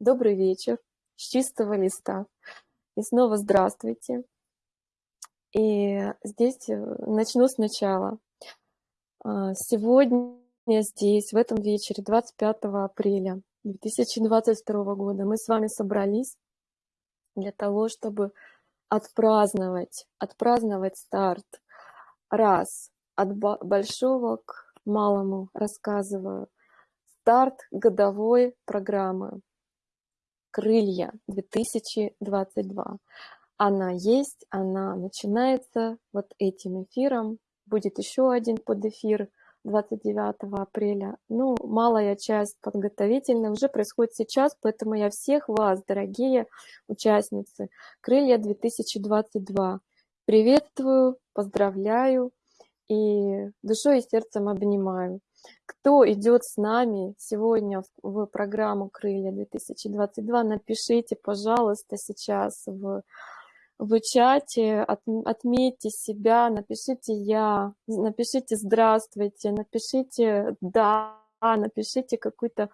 Добрый вечер с чистого листа. И снова здравствуйте. И здесь э, начну сначала. А, сегодня здесь, в этом вечере, 25 апреля 2022 года, мы с вами собрались для того, чтобы отпраздновать, отпраздновать старт. Раз, от большого к малому рассказываю. Старт годовой программы крылья 2022. Она есть, она начинается вот этим эфиром. Будет еще один под эфир 29 апреля. Ну, малая часть подготовительная уже происходит сейчас, поэтому я всех вас, дорогие участницы Крылья 2022, приветствую, поздравляю и душой и сердцем обнимаю. Кто идет с нами сегодня в, программу «Крылья 2022», напишите, пожалуйста, сейчас в, в чате, от, отметьте себя, напишите «Я», напишите «Здравствуйте», напишите «Да», напишите какую-то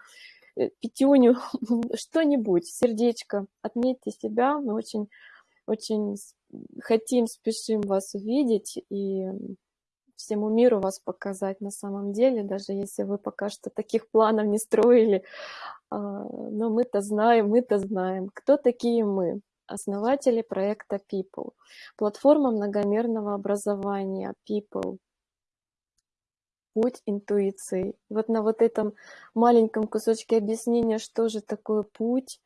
э, пятюню, что-нибудь, сердечко, отметьте себя, мы очень, очень хотим, спешим вас увидеть, и всему миру вас показать на самом деле, даже если вы пока что таких планов не строили. А, но мы-то знаем, мы-то знаем, кто такие мы. Основатели проекта People. Платформа многомерного образования People. Путь интуиции. Вот на вот этом маленьком кусочке объяснения, что же такое путь,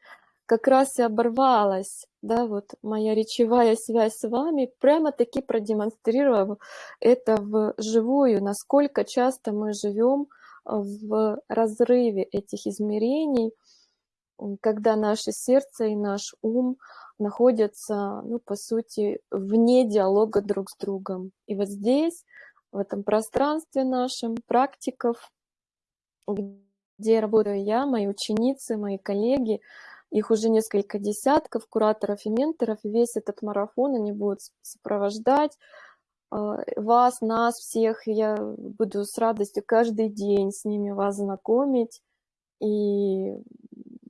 как раз и оборвалась, да, вот моя речевая связь с вами, прямо-таки продемонстрировав это вживую, насколько часто мы живем в разрыве этих измерений, когда наше сердце и наш ум находятся, ну, по сути, вне диалога друг с другом. И вот здесь, в этом пространстве нашем, практиков, где работаю я, мои ученицы, мои коллеги, их уже несколько десятков, кураторов и менторов. Весь этот марафон они будут сопровождать а, вас, нас всех. Я буду с радостью каждый день с ними вас знакомить и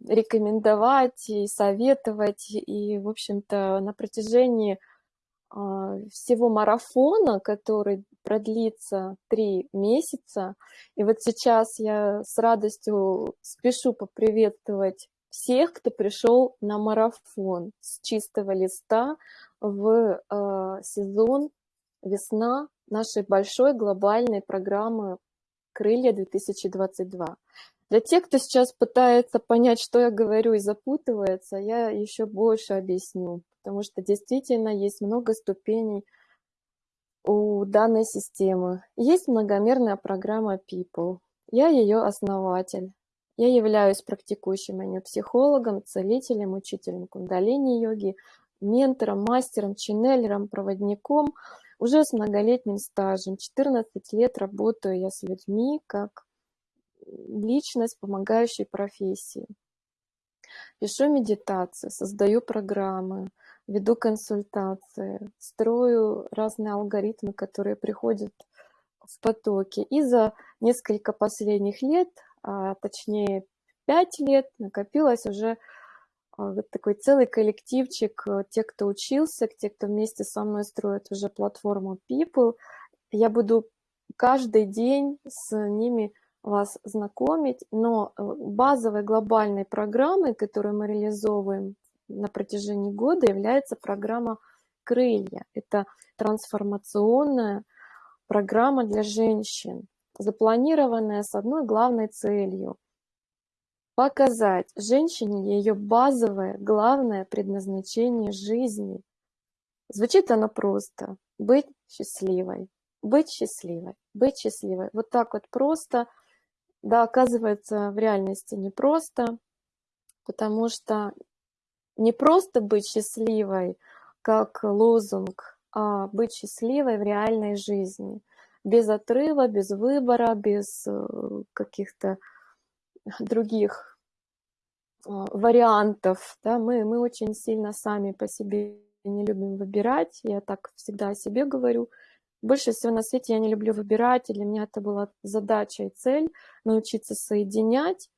рекомендовать, и советовать. И, в общем-то, на протяжении а, всего марафона, который продлится три месяца. И вот сейчас я с радостью спешу поприветствовать всех, кто пришел на марафон с чистого листа в э, сезон весна нашей большой глобальной программы «Крылья 2022». Для тех, кто сейчас пытается понять, что я говорю и запутывается, я еще больше объясню, потому что действительно есть много ступеней у данной системы. Есть многомерная программа People. Я ее основатель. Я являюсь практикующим психологом, целителем, учителем кундалини-йоги, ментором, мастером, ченнелером, проводником. Уже с многолетним стажем, 14 лет работаю я с людьми как личность, помогающей профессии. Пишу медитации, создаю программы, веду консультации, строю разные алгоритмы, которые приходят в потоке. И за несколько последних лет точнее 5 лет, накопилось уже а, вот такой целый коллективчик, э, те, кто учился, те, кто вместе со мной строит уже платформу People. Я буду каждый день с ними вас знакомить, но э, базовой глобальной программой, которую мы реализовываем на протяжении года, является программа «Крылья». Это трансформационная программа для женщин запланированная с одной главной целью – показать женщине ее базовое, главное предназначение жизни. Звучит оно просто – быть счастливой, быть счастливой, быть счастливой. Вот так вот просто, да, оказывается, в реальности непросто, потому что не просто быть счастливой, как лозунг, а быть счастливой в реальной жизни без отрыва, без выбора, без э, каких-то других а, вариантов. Да? Мы, мы очень сильно сами по себе не любим выбирать. Я так всегда о себе говорю. Больше всего на свете я не люблю выбирать, и для меня это была задача и цель научиться соединять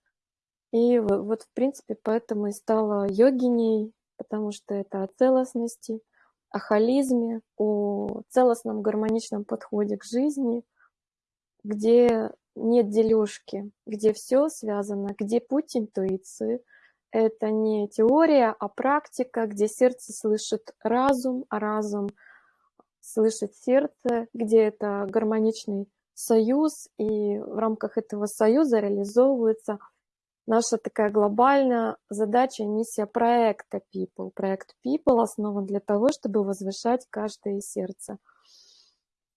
И вот, в принципе, поэтому и стала йогиней, потому что это о целостности, о холизме, о целостном гармоничном подходе к жизни, где нет дележки, где все связано, где путь интуиции. Это не теория, а практика, где сердце слышит разум, а разум слышит сердце, где это гармоничный союз, и в рамках этого союза реализовывается наша такая глобальная задача, миссия проекта People. Проект People основан для того, чтобы возвышать каждое сердце.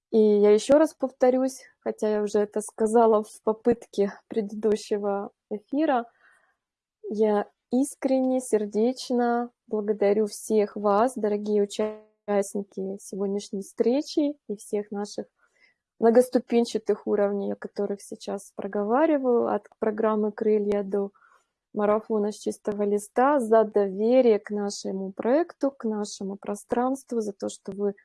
И я еще раз повторюсь, хотя я уже это сказала в попытке предыдущего эфира, я искренне, сердечно благодарю всех вас, дорогие участники сегодняшней встречи и всех наших многоступенчатых уровней, о которых сейчас проговариваю, от программы «Крылья» до марафона с чистого листа, за доверие к нашему проекту, к нашему пространству, за то, что вы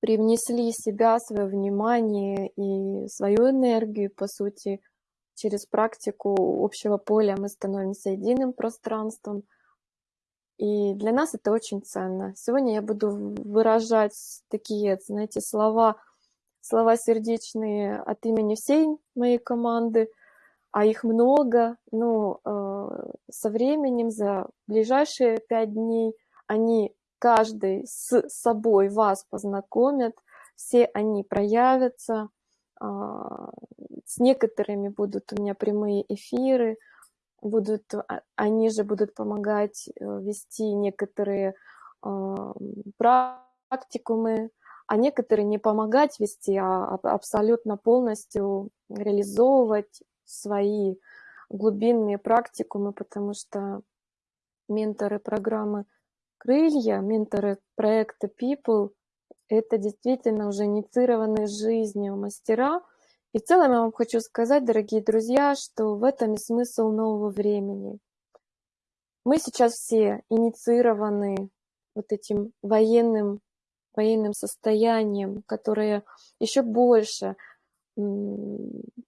привнесли себя, свое внимание и свою энергию, по сути, через практику общего поля мы становимся единым пространством. И для нас это очень ценно. Сегодня я буду выражать такие, знаете, слова – слова сердечные от имени всей моей команды, а их много, но э, со временем, за ближайшие пять дней, они каждый с собой вас познакомят, все они проявятся, э, с некоторыми будут у меня прямые эфиры, будут, а, они же будут помогать э, вести некоторые э, практикумы, а некоторые не помогать вести, а абсолютно полностью реализовывать свои глубинные практикумы, потому что менторы программы «Крылья», менторы проекта People — это действительно уже инициированные жизнью мастера. И в целом я вам хочу сказать, дорогие друзья, что в этом и смысл нового времени. Мы сейчас все инициированы вот этим военным военным состоянием, которое еще больше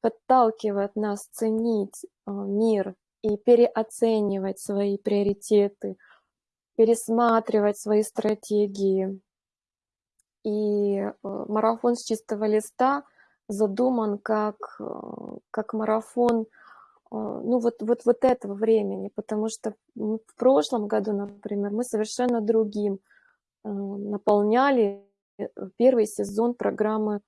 подталкивает нас ценить а, мир и переоценивать свои приоритеты, пересматривать свои стратегии. И а, марафон с чистого листа задуман как, а, как марафон ну, вот, вот, вот этого времени, потому что в прошлом году, например, мы совершенно другим Э, наполняли э, первый сезон программы,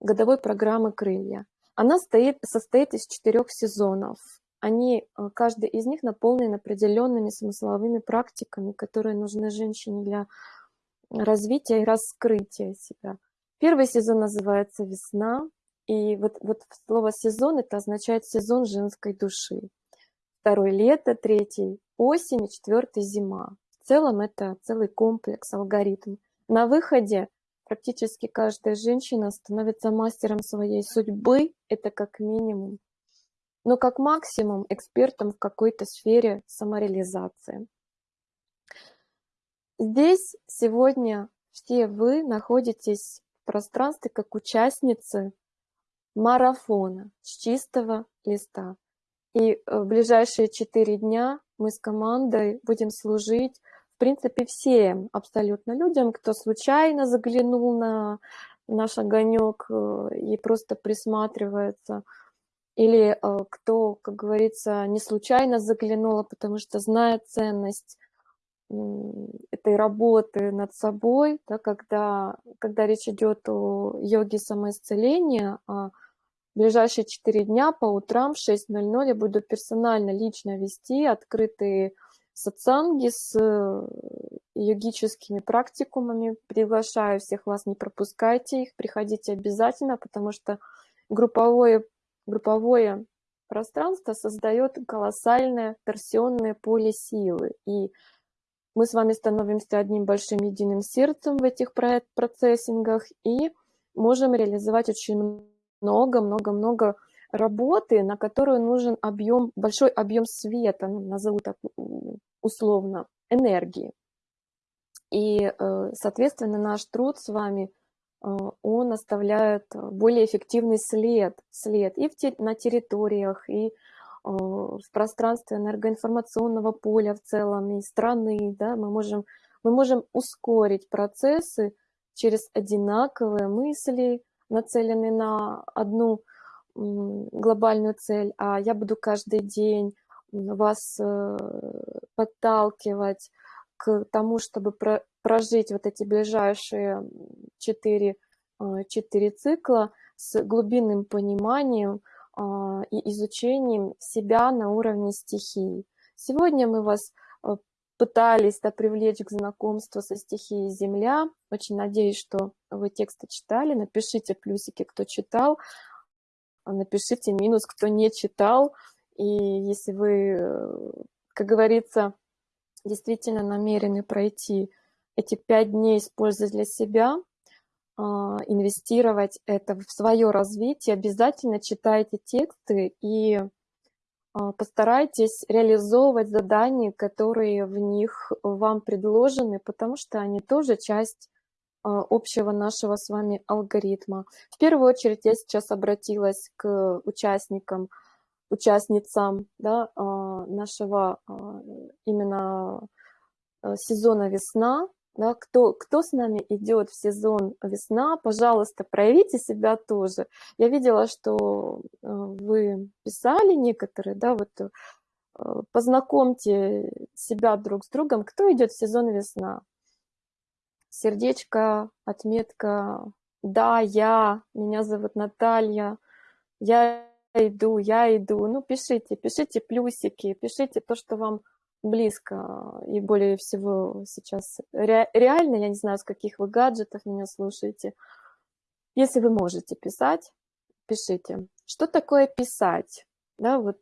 годовой программы «Крылья». Она стоит, состоит из четырех сезонов. Они, э, каждый из них наполнен определенными смысловыми практиками, которые нужны женщине для развития и раскрытия себя. Первый сезон называется «Весна», и вот, вот слово «сезон» это означает сезон женской души. Второй – лето, третий – осень, четвертый – зима целом это целый комплекс, алгоритм. На выходе практически каждая женщина становится мастером своей судьбы, это как минимум. Но как максимум экспертом в какой-то сфере самореализации. Здесь сегодня все вы находитесь в пространстве как участницы марафона с чистого листа. И в ближайшие четыре дня мы с командой будем служить принципе, всем абсолютно людям, кто случайно заглянул на наш огонек э, и просто присматривается, или э, кто, как говорится, не случайно заглянула, потому что знает ценность этой работы над собой, да, когда, когда речь идет о йоге самоисцеления, а в ближайшие 4 дня по утрам в 6.00 я буду персонально, лично вести открытые сатсанги с э, йогическими практикумами. Приглашаю всех вас, не пропускайте их, приходите обязательно, потому что групповое, групповое пространство создает колоссальное торсионное поле силы. И мы с вами становимся одним большим единым сердцем в этих процессингах и можем реализовать очень много-много-много работы, на которую нужен объем, большой объем света, ну, назову так условно, энергии. И, э, соответственно, наш труд с вами, э, он оставляет более эффективный след, след и в, на территориях, и в пространстве энергоинформационного поля в целом и страны, да, мы можем, мы можем ускорить процессы через одинаковые мысли, нацеленные на одну глобальную цель, а я буду каждый день вас э, подталкивать к тому, чтобы прожить вот эти ближайшие четыре, э, четыре цикла с глубинным пониманием а, и изучением себя на уровне стихий. Сегодня мы вас э, пытались да, привлечь к знакомству со стихией Земля. Очень надеюсь, что вы тексты читали. Напишите плюсики, кто читал. Напишите минус, кто не читал. И если вы, э, как говорится, действительно намерены пройти эти пять дней, используя для себя, а, инвестировать это в свое развитие, обязательно читайте тексты и а, постарайтесь реализовывать задания, которые в них вам предложены, потому что они тоже часть общего нашего с вами алгоритма. В первую очередь я сейчас обратилась к участникам, участницам да, нашего именно сезона весна, да, кто, кто с нами идет в сезон весна, пожалуйста, проявите себя тоже. Я видела, что вы писали некоторые, да, вот познакомьте себя друг с другом, кто идет в сезон весна. Сердечко, отметка, да, я, меня зовут Наталья, я иду, я иду. Ну, пишите, пишите плюсики, пишите то, что вам близко и более всего сейчас ре, реально, я не знаю, с каких вы гаджетов меня слушаете. Если вы можете писать, пишите. Что такое писать? Да, вот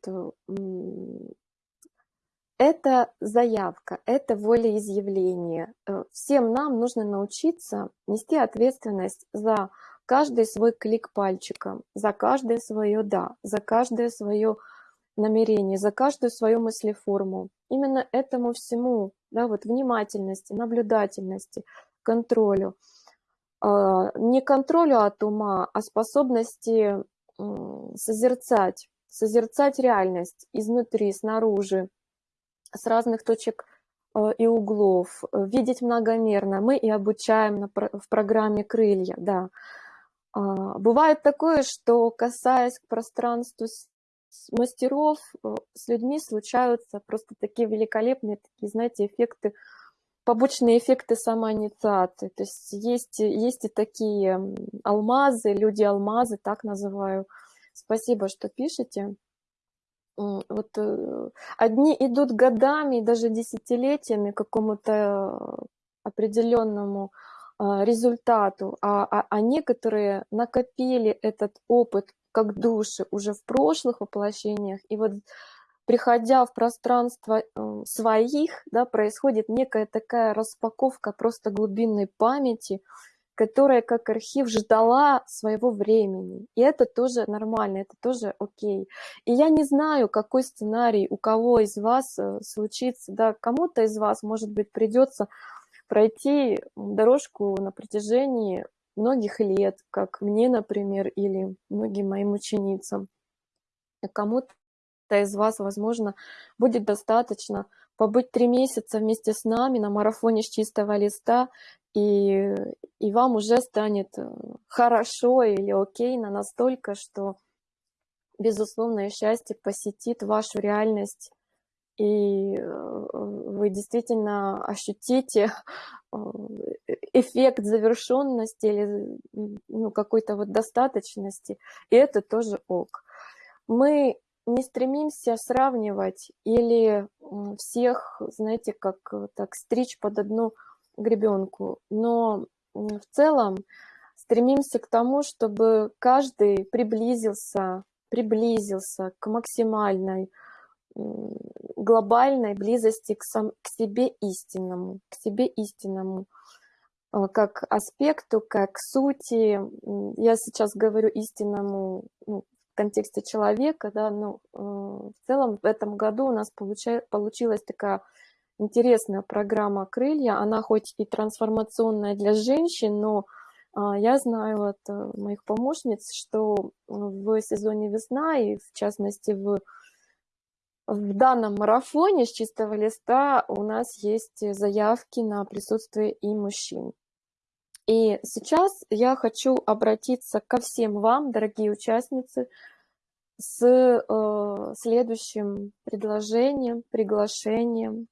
это заявка, это волеизъявление. Э, всем нам нужно научиться нести ответственность за каждый свой клик пальчиком, за каждое свое «да», за каждое свое намерение, за каждую свою мыслеформу. Именно этому всему, да, вот внимательности, наблюдательности, контролю. А, не контролю от ума, а способности созерцать, созерцать реальность изнутри, снаружи, с разных точек а, и углов, видеть многомерно. Мы и обучаем в программе «Крылья», да. А, бывает такое, что, касаясь к пространству мастеров, э, с людьми случаются просто такие великолепные, такие, знаете, эффекты, побочные эффекты самоинициации. То есть есть, есть и такие алмазы, люди-алмазы, так называю. Спасибо, что пишете. Вот э, одни идут годами, даже десятилетиями к какому-то определенному а, результату, а, а, а некоторые накопили этот опыт как души уже в прошлых воплощениях, и вот приходя в пространство э, своих, да, происходит некая такая распаковка просто глубинной памяти, которая как архив ждала своего времени. И это тоже нормально, это тоже окей. И я не знаю, какой сценарий у кого из вас э, случится, да, кому-то из вас, может быть, придется пройти дорожку на протяжении многих лет, как мне, например, или многим моим ученицам. Кому-то из вас, возможно, будет достаточно побыть три месяца вместе с нами на марафоне с чистого листа, и, и вам уже станет э, хорошо или окейно настолько, что безусловное счастье посетит вашу реальность и э, вы действительно ощутите э, эффект завершенности или ну, какой-то вот достаточности, и это тоже ок. Мы не стремимся сравнивать или всех, знаете, как так стричь под одну гребенку, но в целом стремимся к тому, чтобы каждый приблизился, приблизился к максимальной глобальной близости к, сам, к себе истинному, к себе истинному, э, как аспекту, как сути. Я сейчас говорю истинному ну, в контексте человека, да, но э, в целом в этом году у нас получа, получилась такая интересная программа «Крылья». Она хоть и трансформационная для женщин, но а, я знаю от э, моих помощниц, что в сезоне весна и в частности в В данном марафоне с чистого листа у нас есть заявки на присутствие и мужчин. И сейчас я хочу обратиться ко всем вам, дорогие участницы, с э, следующим предложением, приглашением,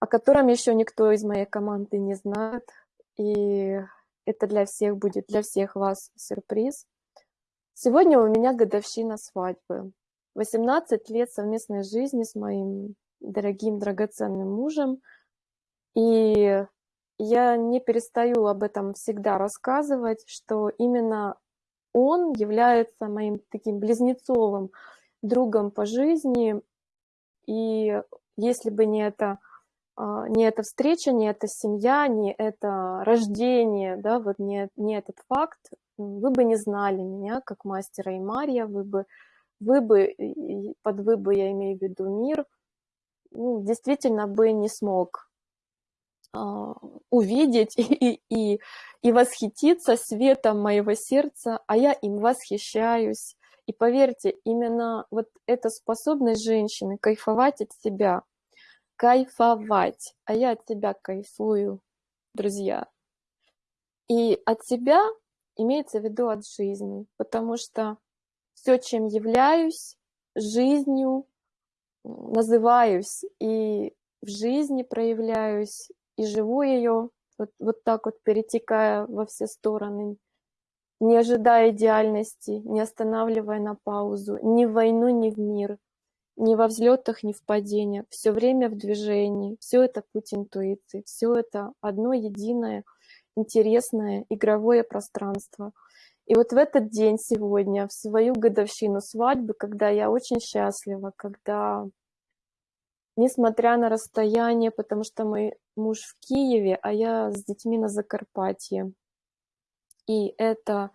о котором еще никто из моей команды не знает. И это для всех будет, для всех вас сюрприз. Сегодня у меня годовщина свадьбы. 18 лет совместной жизни с моим дорогим, драгоценным мужем. И я не перестаю об этом всегда рассказывать, что именно он является моим таким близнецовым другом по жизни. И если бы не это, а, не эта встреча, не эта семья, не это рождение, да, вот не, не этот факт, вы бы не знали меня как мастера и Мария, вы бы, вы бы, под вы бы я имею в виду мир, ну, действительно бы не смог а, увидеть и, и, и восхититься светом моего сердца, а я им восхищаюсь. И поверьте, именно вот эта способность женщины кайфовать от себя, кайфовать, а я от себя кайфую, друзья. И от себя имеется в виду от жизни, потому что все, чем являюсь, жизнью называюсь и в жизни проявляюсь, и живу ее, вот, вот так вот перетекая во все стороны, не ожидая идеальности, не останавливая на паузу, ни в войну, ни в мир, ни во взлетах, ни в падениях, все время в движении, все это путь интуиции, все это одно единое, интересное, игровое пространство. И вот в этот день сегодня, в свою годовщину свадьбы, когда я очень счастлива, когда несмотря на расстояние, потому что мой муж в Киеве, а я с детьми на Закарпатье. И это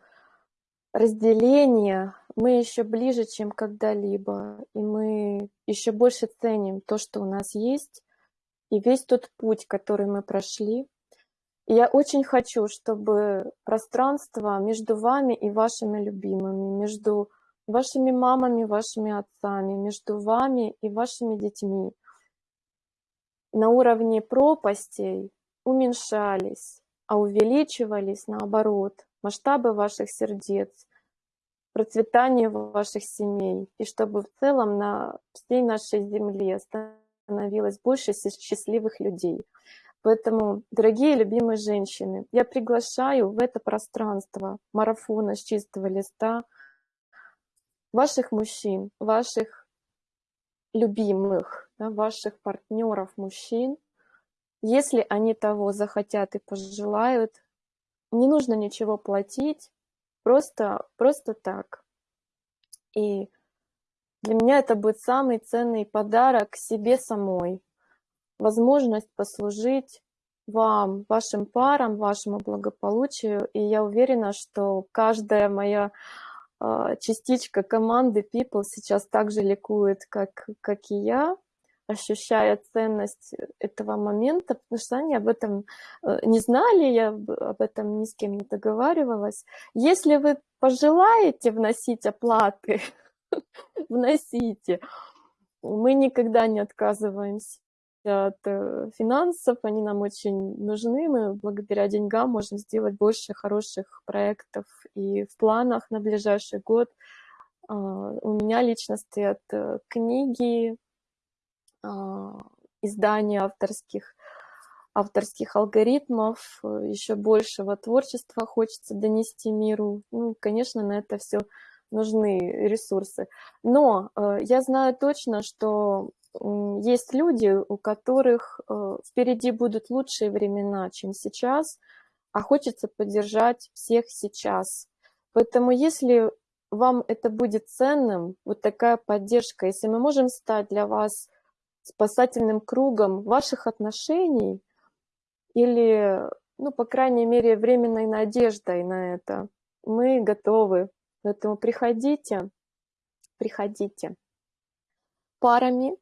разделение мы еще ближе, чем когда-либо, и мы еще больше ценим то, что у нас есть, и весь тот путь, который мы прошли. И я очень хочу, чтобы пространство между вами и вашими любимыми, между вашими мамами, вашими отцами, между вами и вашими детьми, на уровне пропастей уменьшались, а увеличивались наоборот масштабы ваших сердец, процветание ваших семей, и чтобы в целом на всей нашей земле становилось больше счастливых людей. Поэтому, дорогие любимые женщины, я приглашаю в это пространство марафона с чистого листа ваших мужчин, ваших любимых, да, ваших партнеров, мужчин, если они того захотят и пожелают, не нужно ничего платить, просто, просто так. И для меня это будет самый ценный подарок себе самой. Возможность послужить вам, вашим парам, вашему благополучию. И я уверена, что каждая моя а, частичка команды People сейчас также ликует, как, как и я, ощущая ценность этого момента, потому что они об этом э, не знали, я об этом ни с кем не договаривалась. Если вы пожелаете вносить оплаты, вносите. Мы никогда не отказываемся от э, финансов, они нам очень нужны, мы благодаря деньгам можем сделать больше хороших проектов и в планах на ближайший год. А, у меня лично стоят э, книги, издания авторских, авторских алгоритмов, еще большего творчества хочется донести миру. Ну, конечно, на это все нужны ресурсы. Но э, я знаю точно, что есть люди, у которых э, впереди будут лучшие времена, чем сейчас, а хочется поддержать всех сейчас. Поэтому если вам это будет ценным, вот такая поддержка, если мы можем стать для вас спасательным кругом ваших отношений или, ну, по крайней мере, временной надеждой на это, мы готовы. Поэтому приходите, приходите парами,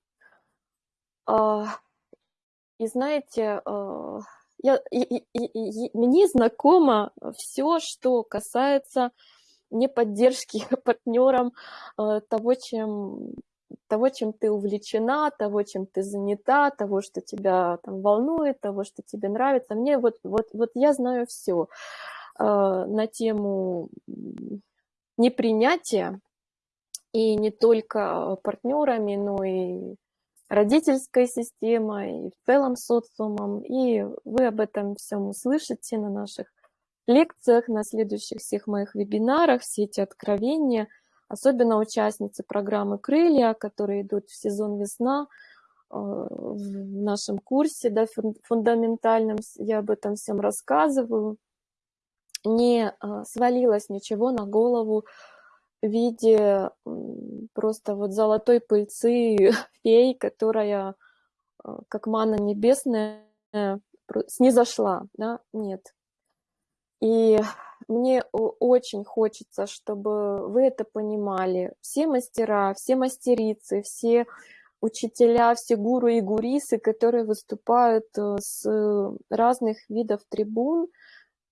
а, и знаете, а, я, и, и, и, мне знакомо все, что касается не поддержки партнерам а, того, чем того, чем ты увлечена, того, чем ты занята, того, что тебя там волнует, того, что тебе нравится. Мне вот, вот, вот я знаю все э, на тему непринятия, и не только партнерами, но и родительской системой, и в целом социумом. И вы об этом всем услышите на наших лекциях, на следующих всех моих вебинарах, все эти откровения, особенно участницы программы «Крылья», которые идут в сезон «Весна», э, в нашем курсе да, фундаментальном, я об этом всем рассказываю, не э, свалилось ничего на голову в виде просто вот золотой пыльцы фей, которая э, как мана небесная снизошла, да, нет. И мне очень хочется, чтобы вы это понимали. Все мастера, все мастерицы, все учителя, все гуру и гурисы, которые выступают э, с разных видов трибун,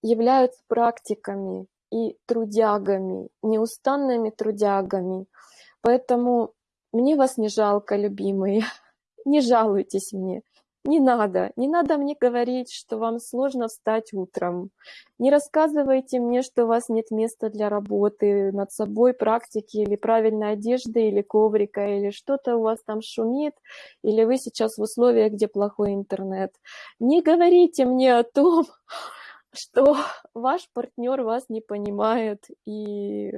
являются практиками и трудягами, неустанными трудягами. Поэтому мне вас не жалко, любимые, не жалуйтесь мне. Не надо, не надо мне говорить, что вам сложно встать утром. Не рассказывайте мне, что у вас нет места для работы над собой, практики или правильной одежды, или коврика, или что-то у вас там шумит, или вы сейчас в условиях, где плохой интернет. Не говорите мне о том, что ваш партнер вас не понимает, и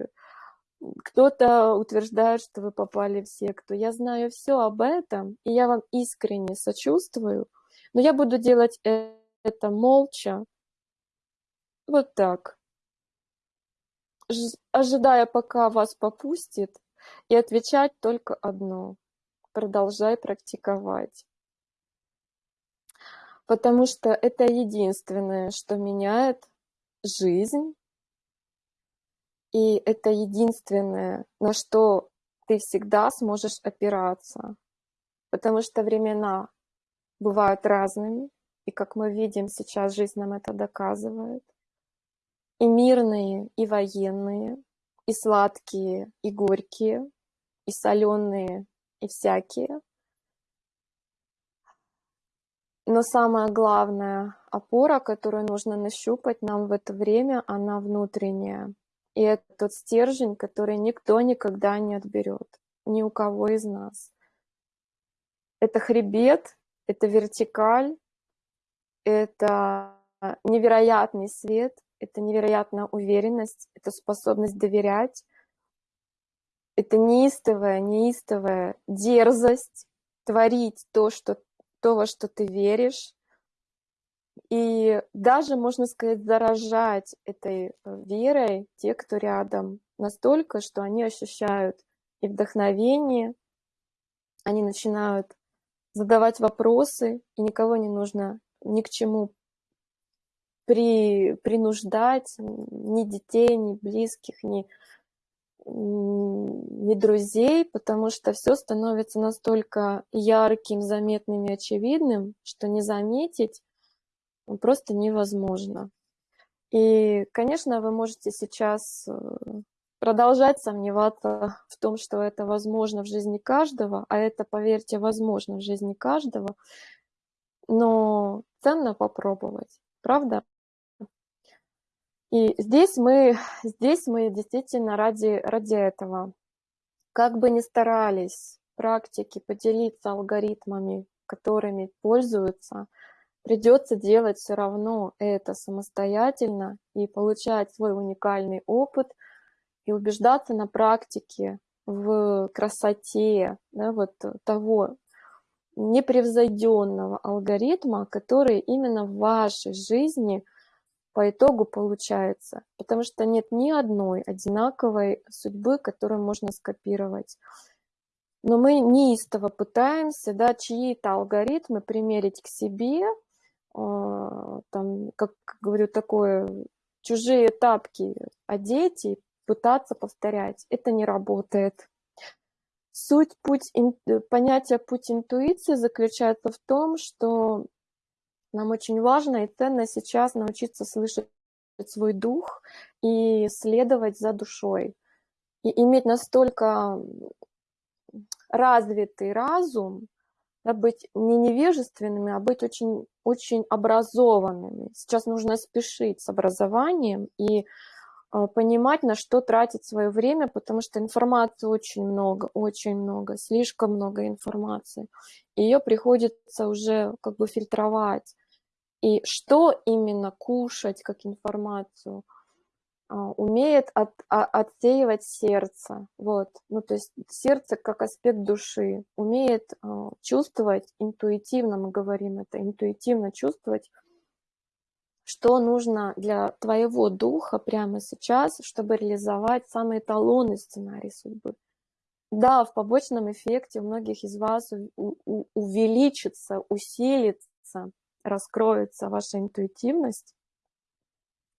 кто-то утверждает, что вы попали в секту. Я знаю все об этом, и я вам искренне сочувствую, но я буду делать это молча, вот так, ожидая, пока вас попустит, и отвечать только одно – продолжай практиковать. Потому что это единственное, что меняет жизнь и это единственное, на что ты всегда сможешь опираться. Потому что времена бывают разными, и как мы видим сейчас, жизнь нам это доказывает. И мирные, и военные, и сладкие, и горькие, и соленые, и всякие. Но самая главная опора, которую нужно нащупать нам в это время, она внутренняя. И это тот стержень, который никто никогда не отберет, ни у кого из нас. Это хребет, это вертикаль, это невероятный свет, это невероятная уверенность, это способность доверять, это неистовая, неистовая дерзость творить то, что, то, во что ты веришь, и даже, можно сказать, заражать этой э, верой те, кто рядом, настолько, что они ощущают и вдохновение, они начинают задавать вопросы, и никого не нужно ни к чему при, принуждать, ни детей, ни близких, ни, ни друзей, потому что все становится настолько ярким, заметным и очевидным, что не заметить просто невозможно. И, конечно, вы можете сейчас э, продолжать сомневаться в том, что это возможно в жизни каждого, а это, поверьте, возможно в жизни каждого, но ценно попробовать, правда? И здесь мы, здесь мы действительно ради, ради этого. Как бы ни старались практики поделиться алгоритмами, которыми пользуются – придется делать все равно это самостоятельно и получать свой уникальный опыт и убеждаться на практике в красоте да, вот того непревзойденного алгоритма, который именно в вашей жизни по итогу получается. Потому что нет ни одной одинаковой судьбы, которую можно скопировать. Но мы неистово пытаемся да, чьи-то алгоритмы примерить к себе, там, как говорю, такое, чужие тапки одеть и пытаться повторять. Это не работает. Суть путь, понятие путь интуиции заключается в том, что нам очень важно и ценно сейчас научиться слышать свой дух и следовать за душой. И иметь настолько развитый разум, да, быть не невежественными, а быть очень, очень образованными. Сейчас нужно спешить с образованием и э, понимать, на что тратить свое время, потому что информации очень много, очень много, слишком много информации. Ее приходится уже как бы фильтровать. И что именно кушать как информацию – а, умеет от, а, отсеивать сердце, вот, ну, то есть сердце как аспект души, умеет а, чувствовать интуитивно, мы говорим это, интуитивно чувствовать, что нужно для твоего духа прямо сейчас, чтобы реализовать самый эталонный сценарий судьбы. Да, в побочном эффекте у многих из вас у, у, увеличится, усилится, раскроется ваша интуитивность,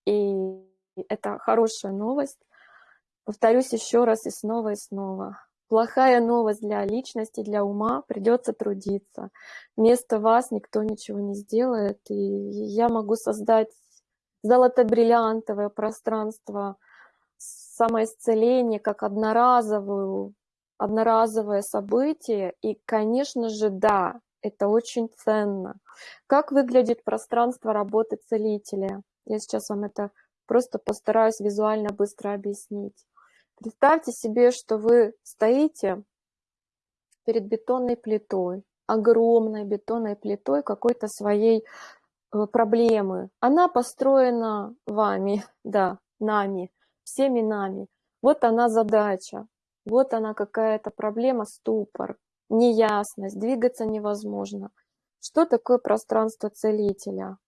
и это хорошая новость. Повторюсь еще раз и снова и снова. Плохая новость для личности, для ума, придется трудиться. Вместо вас никто ничего не сделает, и я могу создать золото-бриллиантовое пространство самоисцеления как одноразовую, одноразовое событие. И, конечно же, да, это очень ценно. Как выглядит пространство работы целителя? Я сейчас вам это Просто постараюсь визуально быстро объяснить. Представьте себе, что вы стоите перед бетонной плитой, огромной бетонной плитой какой-то своей э, проблемы. Она построена вами, да, нами, всеми нами. Вот она задача, вот она какая-то проблема, ступор, неясность, двигаться невозможно. Что такое пространство целителя?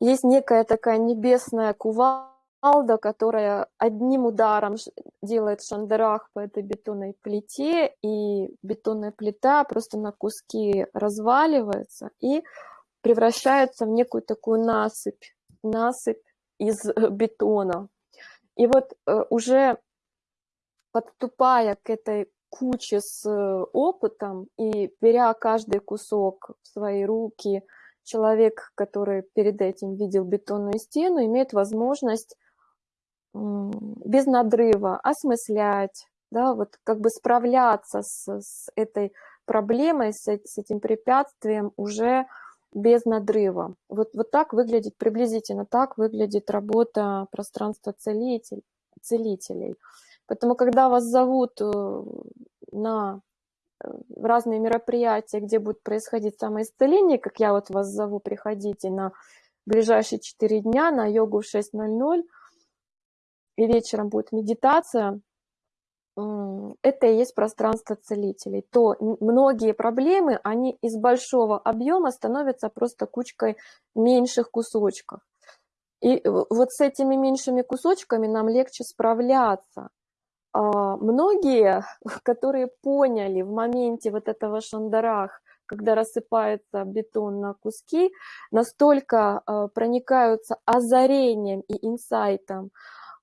Есть некая такая небесная кувалда, которая одним ударом делает шандарах по этой бетонной плите, и бетонная плита просто на куски разваливается и превращается в некую такую насыпь, насыпь из э, бетона. И вот э, уже подступая к этой куче с э, опытом и беря каждый кусок в свои руки, человек, который перед этим видел бетонную стену, имеет возможность без надрыва осмыслять, да, вот как бы справляться с, с этой проблемой, с, с этим препятствием уже без надрыва. Вот, вот так выглядит, приблизительно так выглядит работа пространства целитель, целителей. Поэтому, когда вас зовут э, на разные мероприятия, где будет происходить самоисцеление, как я вот вас зову, приходите на ближайшие 4 дня на йогу в 6.00, и вечером будет медитация, это и есть пространство целителей, то многие проблемы, они из большого объема становятся просто кучкой меньших кусочков. И вот с этими меньшими кусочками нам легче справляться. А, многие, которые поняли в моменте вот этого шандарах, когда рассыпается бетон на куски, настолько а, проникаются озарением и инсайтом,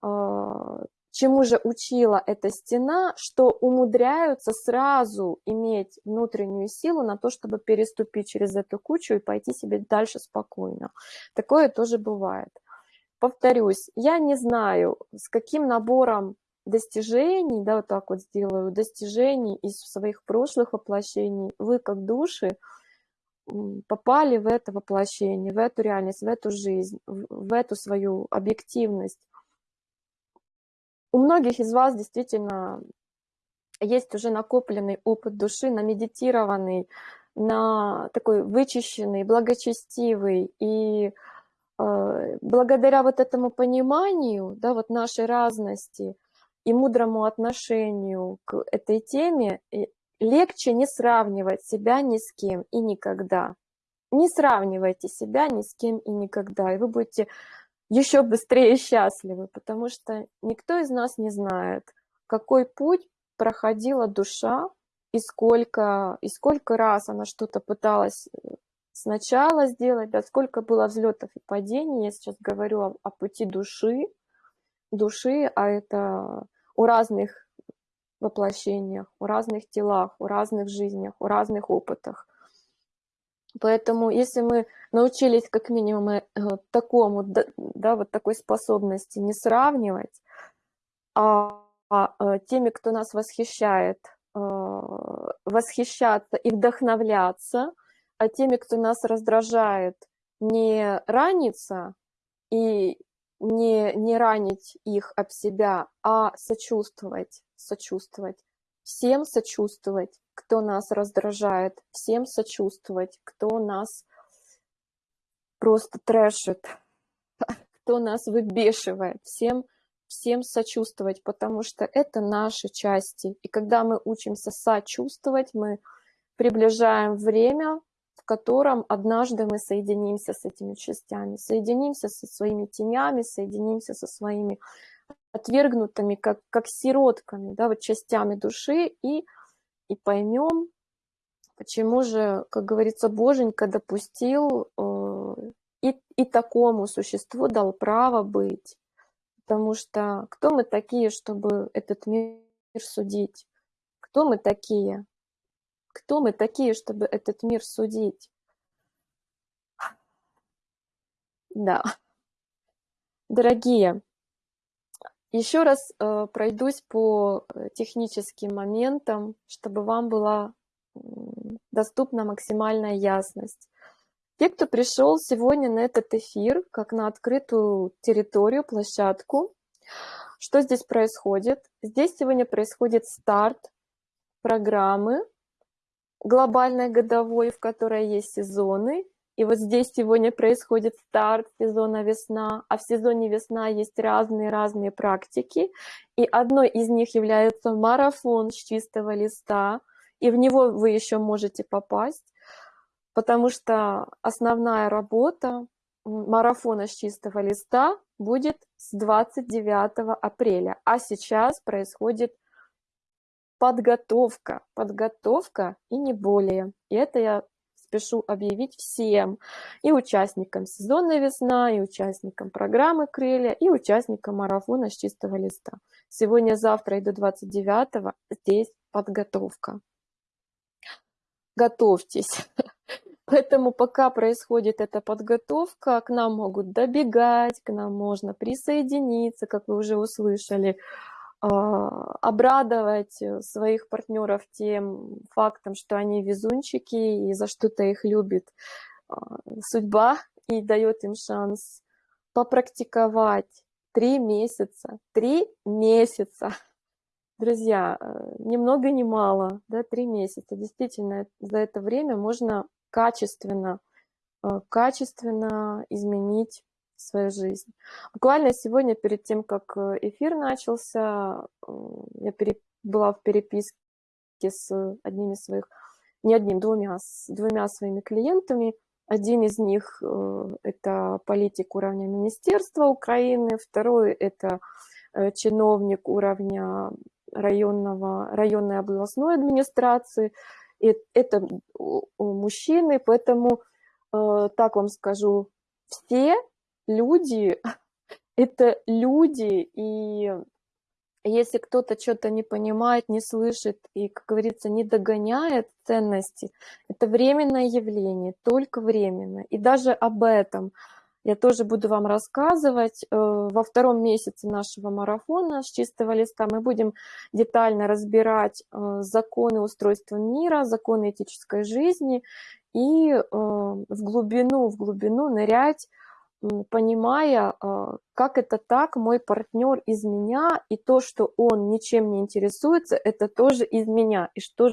а, чему же учила эта стена, что умудряются сразу иметь внутреннюю силу на то, чтобы переступить через эту кучу и пойти себе дальше спокойно. Такое тоже бывает. Повторюсь, я не знаю, с каким набором достижений, да, вот так вот сделаю, достижений из своих прошлых воплощений, вы как души попали в это воплощение, в эту реальность, в эту жизнь, в эту свою объективность. У многих из вас действительно есть уже накопленный опыт души, намедитированный, на такой вычищенный, благочестивый. И э, благодаря вот этому пониманию, да, вот нашей разности – и мудрому отношению к этой теме легче не сравнивать себя ни с кем и никогда. Не сравнивайте себя ни с кем и никогда, и вы будете еще быстрее счастливы, потому что никто из нас не знает, какой путь проходила душа, и сколько, и сколько раз она что-то пыталась э, сначала сделать, да, сколько было взлетов и падений. Я сейчас говорю о, о пути души, души, а это у разных воплощениях, у разных телах, у разных жизнях, у разных опытах. Поэтому если мы научились как минимум э, такому, да, вот такой способности не сравнивать, а, а теми, кто нас восхищает, восхищаться и вдохновляться, а теми, кто нас раздражает, не раниться и не, не ранить их об себя, а сочувствовать, сочувствовать. Всем сочувствовать, кто нас раздражает, всем сочувствовать, кто нас просто трэшит, кто нас выбешивает, всем, всем сочувствовать, потому что это наши части. И когда мы учимся сочувствовать, мы приближаем время, котором однажды мы соединимся с этими частями, соединимся со своими тенями, соединимся со своими отвергнутыми, как, как сиротками, да, вот частями души, и, и поймем, почему же, как говорится, Боженька допустил э, и, и такому существу дал право быть. Потому что кто мы такие, чтобы этот мир судить? Кто мы такие? Кто мы такие, чтобы этот мир судить? Да. Дорогие, еще раз э, пройдусь по э, техническим моментам, чтобы вам была доступна максимальная ясность. Те, кто пришел сегодня на этот эфир, как на открытую территорию, площадку, что здесь происходит? Здесь сегодня происходит старт программы глобальной годовой, в которой есть сезоны. И вот здесь сегодня происходит старт сезона весна, а в сезоне весна есть разные-разные практики. И одной из них является марафон с чистого листа, и в него вы еще можете попасть потому что основная работа марафона с чистого листа будет с 29 апреля, а сейчас происходит подготовка, подготовка и не более. И это я спешу объявить всем, и участникам сезонной весна, и участникам программы «Крылья», и участникам марафона с чистого листа. Сегодня, завтра и до 29 здесь подготовка. Готовьтесь. Поэтому пока происходит эта подготовка, к нам могут добегать, к нам можно присоединиться, как вы уже услышали, обрадовать своих партнеров тем фактом, что они везунчики и за что-то их любит а, судьба и дает им шанс попрактиковать три месяца. Три месяца! Друзья, э, ни много ни мало, да, три месяца. Действительно, за это время можно качественно, э, качественно изменить свою жизнь. Буквально сегодня, перед тем, как э, эфир начался, э, я была в переписке с одним из своих, не одним, двумя, с двумя своими клиентами. Один из них – это политик уровня Министерства Украины, второй – это чиновник уровня районного, районной областной администрации – и это мужчины, поэтому, э, так вам скажу, все люди – это люди, и если кто-то что-то не понимает, не слышит и, как говорится, не догоняет ценности, это временное явление, только временно. И даже об этом – я тоже буду вам рассказывать. Э, во втором месяце нашего марафона с чистого листа мы будем детально разбирать э, законы устройства мира, законы этической жизни и э, в глубину, в глубину нырять, понимая, как это так, мой партнер из меня, и то, что он ничем не интересуется, это тоже из меня. И что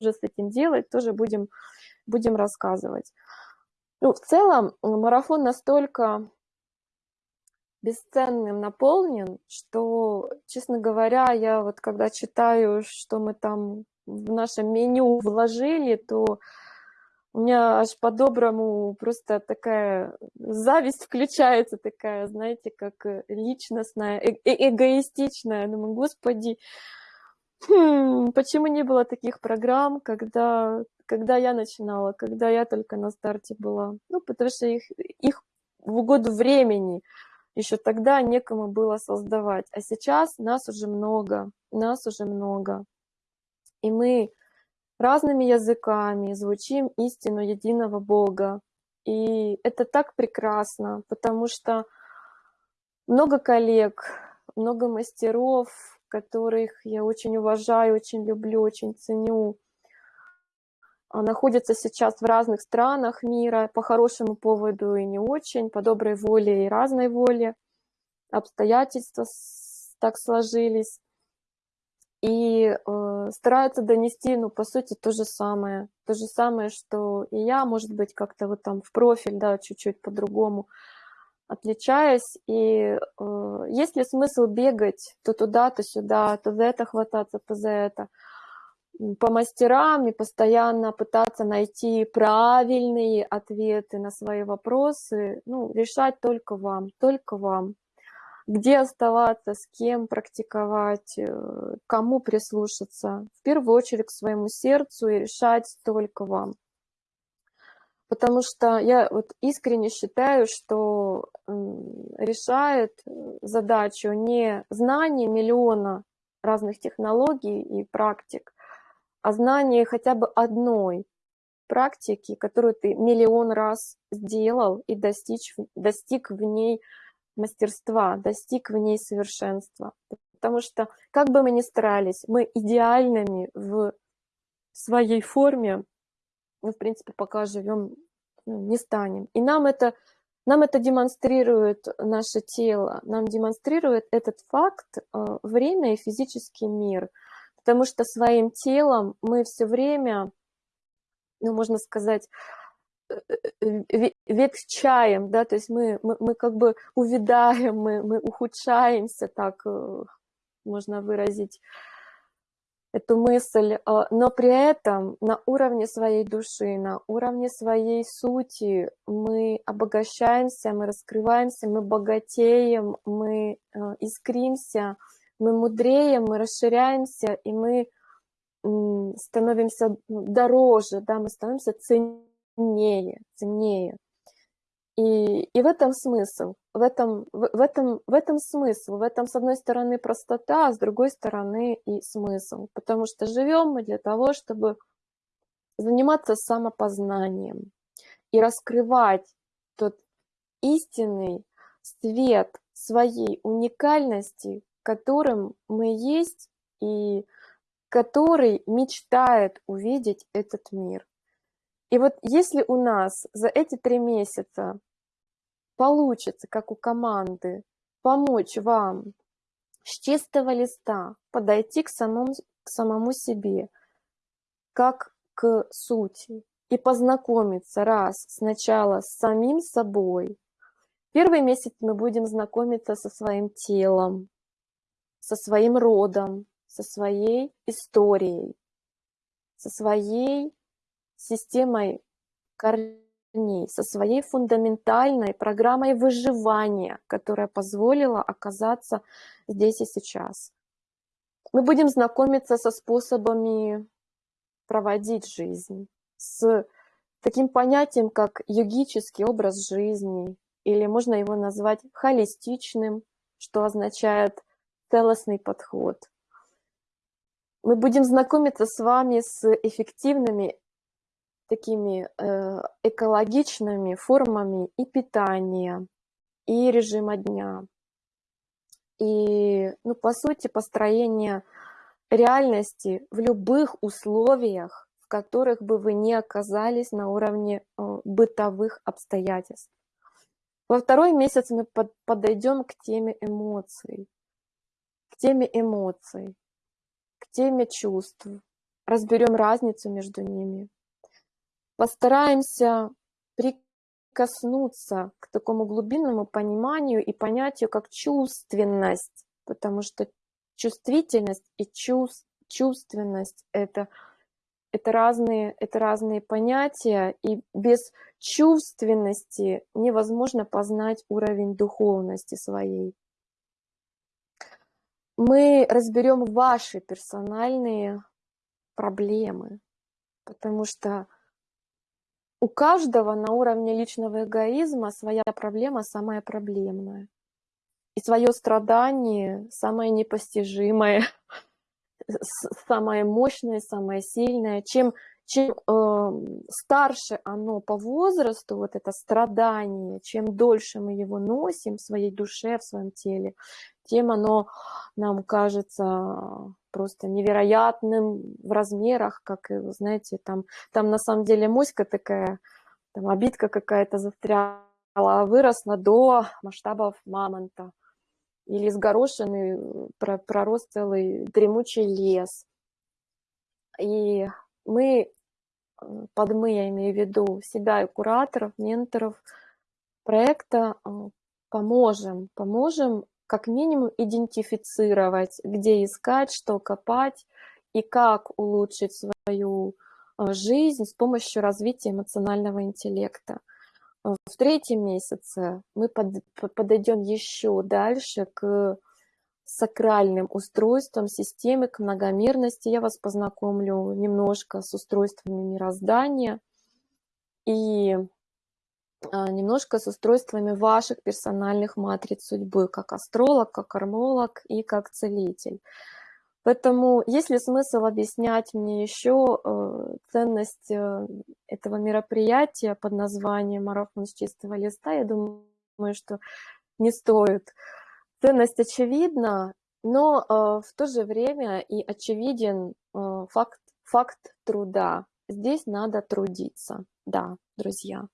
же с этим делать, тоже будем, будем рассказывать. Ну, в целом марафон настолько бесценным наполнен, что, честно говоря, я вот когда читаю, что мы там в нашем меню вложили, то у меня аж по-доброму просто такая зависть включается, такая, знаете, как личностная, э э эгоистичная. Думаю, господи, хм, почему не было таких программ, когда когда я начинала, когда я только на старте была. Ну, потому что их, их в угоду времени еще тогда некому было создавать. А сейчас нас уже много, нас уже много. И мы разными языками звучим истину единого Бога. И это так прекрасно, потому что много коллег, много мастеров, которых я очень уважаю, очень люблю, очень ценю, находятся сейчас в разных странах мира по хорошему поводу и не очень, по доброй воле и разной воле. Обстоятельства так сложились. И э, стараются донести, ну, по сути, то же самое. То же самое, что и я, может быть, как-то вот там в профиль, да, чуть-чуть по-другому отличаюсь. И э, есть ли смысл бегать то туда, то сюда, то за это хвататься, то за это? по мастерам и постоянно пытаться найти правильные ответы на свои вопросы, ну, решать только вам, только вам. Где оставаться, с кем практиковать, э, кому прислушаться. В первую очередь к своему сердцу и решать только вам. Потому что я вот искренне считаю, что решает э, задачу не знание миллиона разных технологий и практик, а знание хотя бы одной практики, которую ты миллион раз сделал и достичь, достиг в ней мастерства, достиг в ней совершенства. Потому что, как бы мы ни старались, мы идеальными в своей форме, мы, в принципе, пока живем, ну, не станем. И нам это, нам это демонстрирует наше тело, нам демонстрирует этот факт э, время и физический мир – потому что своим телом мы все время, ну, можно сказать, э, э, ветчаем, да, то есть мы, мы, мы как бы увядаем, мы, мы ухудшаемся, так э, можно выразить эту мысль, а, но при этом на уровне своей души, на уровне своей сути мы обогащаемся, мы раскрываемся, мы богатеем, мы искримся, мы мудреем, мы расширяемся, и мы становимся дороже, да, мы становимся ценнее, ценнее. И, и в этом смысл, в этом, в, в, этом, в этом смысл, в этом, с одной стороны, простота, а с другой стороны и смысл. Потому что живем мы для того, чтобы заниматься самопознанием и раскрывать тот истинный свет своей уникальности, которым мы есть и который мечтает увидеть этот мир. И вот если у нас за эти три месяца получится, как у команды, помочь вам с чистого листа подойти к самому, к самому себе, как к сути, и познакомиться раз сначала с самим собой. Первый месяц мы будем знакомиться со своим телом, со своим родом, со своей историей, со своей системой корней, со своей фундаментальной программой выживания, которая позволила оказаться здесь и сейчас. Мы будем знакомиться со способами проводить жизнь, с таким понятием, как йогический образ жизни, или можно его назвать холистичным, что означает целостный подход. Мы будем знакомиться с вами с эффективными такими э, экологичными формами и питания, и режима дня. И, ну, по сути, построение реальности в любых условиях, в которых бы вы не оказались на уровне э, бытовых обстоятельств. Во второй месяц мы под, подойдем к теме эмоций теме эмоций, к теме чувств, разберем разницу между ними. Постараемся прикоснуться к такому глубинному пониманию и понятию, как чувственность, потому что чувствительность и чувств, чувственность это, это, разные, это разные понятия, и без чувственности невозможно познать уровень духовности своей. Мы разберем ваши персональные проблемы, потому что у каждого на уровне личного эгоизма своя проблема самая проблемная. И свое страдание самое непостижимое, самое мощное, самое сильное. Чем, чем э, старше оно по возрасту, вот это страдание, чем дольше мы его носим в своей душе, в своем теле, тем оно нам кажется просто невероятным в размерах, как, знаете, там, там на самом деле моська такая, там обидка какая-то застряла, а выросла до масштабов мамонта. Или из горошины пророс целый дремучий лес. И мы, э, под мы я имею в виду себя и кураторов, менторов проекта, э, поможем, поможем как минимум идентифицировать, где искать, что копать и как улучшить свою э, жизнь с помощью развития эмоционального интеллекта. В третьем месяце мы подойдем еще дальше к сакральным устройствам системы, к многомерности. Я вас познакомлю немножко с устройствами мироздания и немножко с устройствами ваших персональных матриц судьбы, как астролог, как кармолог и как целитель. Поэтому есть ли смысл объяснять мне еще э, ценность э, этого мероприятия под названием «Марафон с чистого листа»? Я думаю, что не стоит. Ценность очевидна, но э, в то же время и очевиден факт, факт труда. Здесь надо трудиться, да, друзья.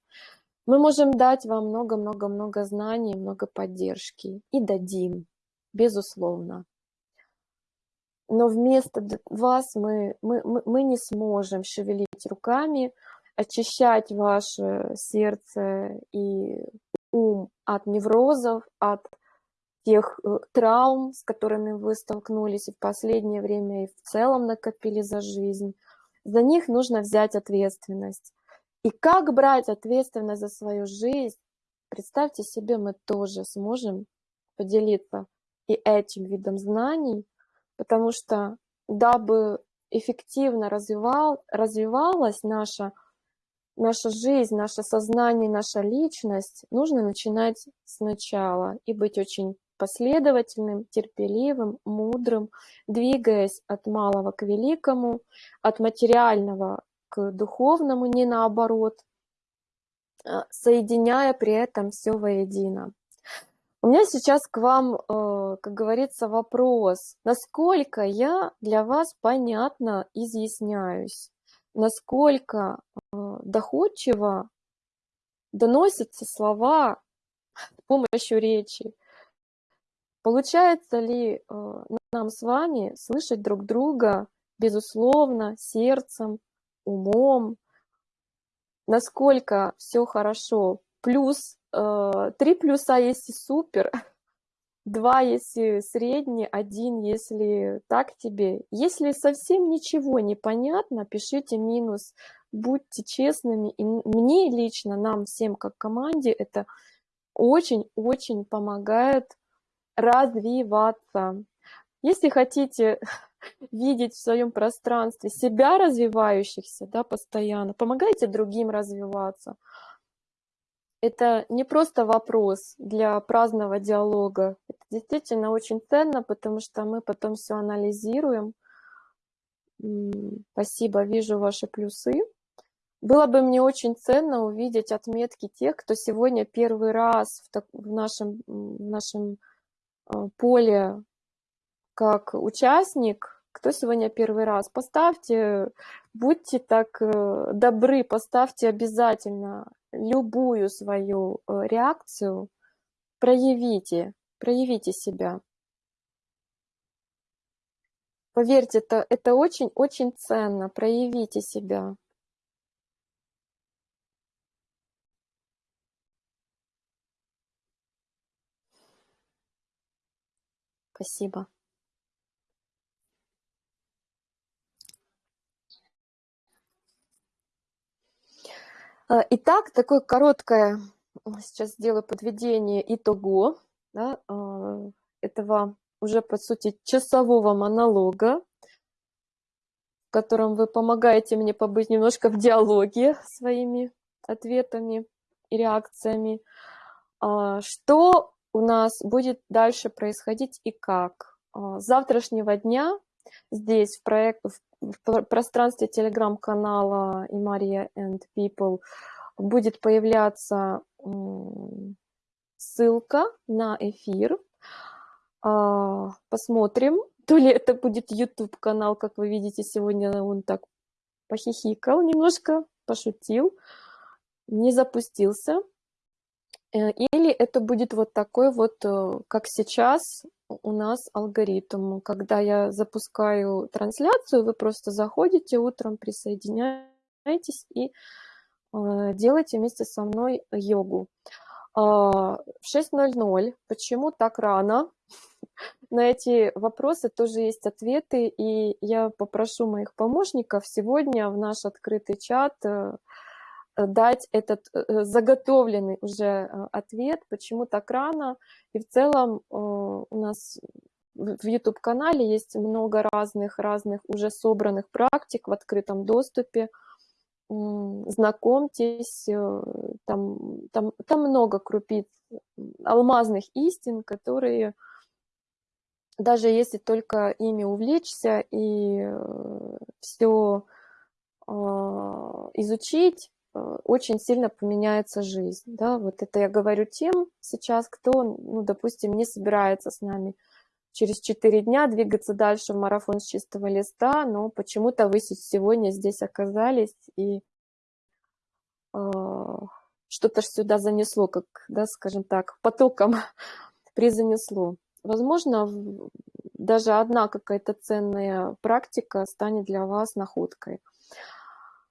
Мы можем дать вам много-много-много знаний, много поддержки и дадим, безусловно. Но вместо вас мы, мы, мы не сможем шевелить руками, очищать ваше сердце и ум от неврозов, от тех э, травм, с которыми вы столкнулись в последнее время, и в целом накопили за жизнь. За них нужно взять ответственность. И как брать ответственность за свою жизнь, представьте себе, мы тоже сможем поделиться и этим видом знаний, потому что дабы эффективно развивал, развивалась наша, наша жизнь, наше сознание, наша личность, нужно начинать сначала и быть очень последовательным, терпеливым, мудрым, двигаясь от малого к великому, от материального к духовному, не наоборот, а, соединяя при этом все воедино. У меня сейчас к вам, э, как говорится, вопрос. Насколько я для вас понятно изъясняюсь? Насколько э, доходчиво доносятся слова с помощью речи? Получается ли э, нам с вами слышать друг друга, безусловно, сердцем, умом, насколько все хорошо. Плюс, э, три плюса, если супер, два, если средний, один, если так тебе. Если совсем ничего не понятно, пишите минус, будьте честными. И мне лично, нам всем как команде, это очень-очень помогает развиваться. Если хотите видеть в своем пространстве себя развивающихся, да, постоянно, помогайте другим развиваться. Это не просто вопрос для праздного диалога, это действительно очень ценно, потому что мы потом все анализируем. Спасибо, вижу ваши плюсы. Было бы мне очень ценно увидеть отметки тех, кто сегодня первый раз в, так, в нашем, в нашем э, поле как участник кто сегодня первый раз, поставьте, будьте так э, добры, поставьте обязательно любую свою э, реакцию, проявите, проявите себя. Поверьте, это, это очень-очень ценно, проявите себя. Спасибо. Итак, такое короткое, сейчас сделаю подведение итого да, а, этого уже, по сути, часового монолога, в котором вы помогаете мне побыть немножко в диалоге своими ответами и реакциями. А, что у нас будет дальше происходить и как? С завтрашнего дня здесь в, проект, в пространстве телеграм-канала и Мария and People будет появляться ссылка на эфир. А, посмотрим, то ли это будет YouTube канал, как вы видите, сегодня он так похихикал немножко, пошутил, не запустился. Э, или это будет вот такой вот, э, как сейчас у нас алгоритм. Когда я запускаю трансляцию, вы просто заходите утром, присоединяетесь и э, делаете вместе со мной йогу. А, в 6.00. Почему так рано? На эти вопросы тоже есть ответы, и я попрошу моих помощников сегодня в наш открытый чат дать этот э, заготовленный уже э, ответ, почему так рано. И в целом э, у нас в YouTube-канале есть много разных, разных уже собранных практик в открытом доступе. Знакомьтесь, там, там, там много крупиц алмазных истин, которые даже если только ими увлечься и все изучить, очень сильно поменяется жизнь. Да? Вот это я говорю тем сейчас, кто, ну, допустим, не собирается с нами через 4 дня двигаться дальше в марафон с чистого листа, но почему-то вы сегодня здесь оказались и э, что-то сюда занесло, как, да, скажем так, потоком призанесло. Возможно, даже одна какая-то ценная практика станет для вас находкой.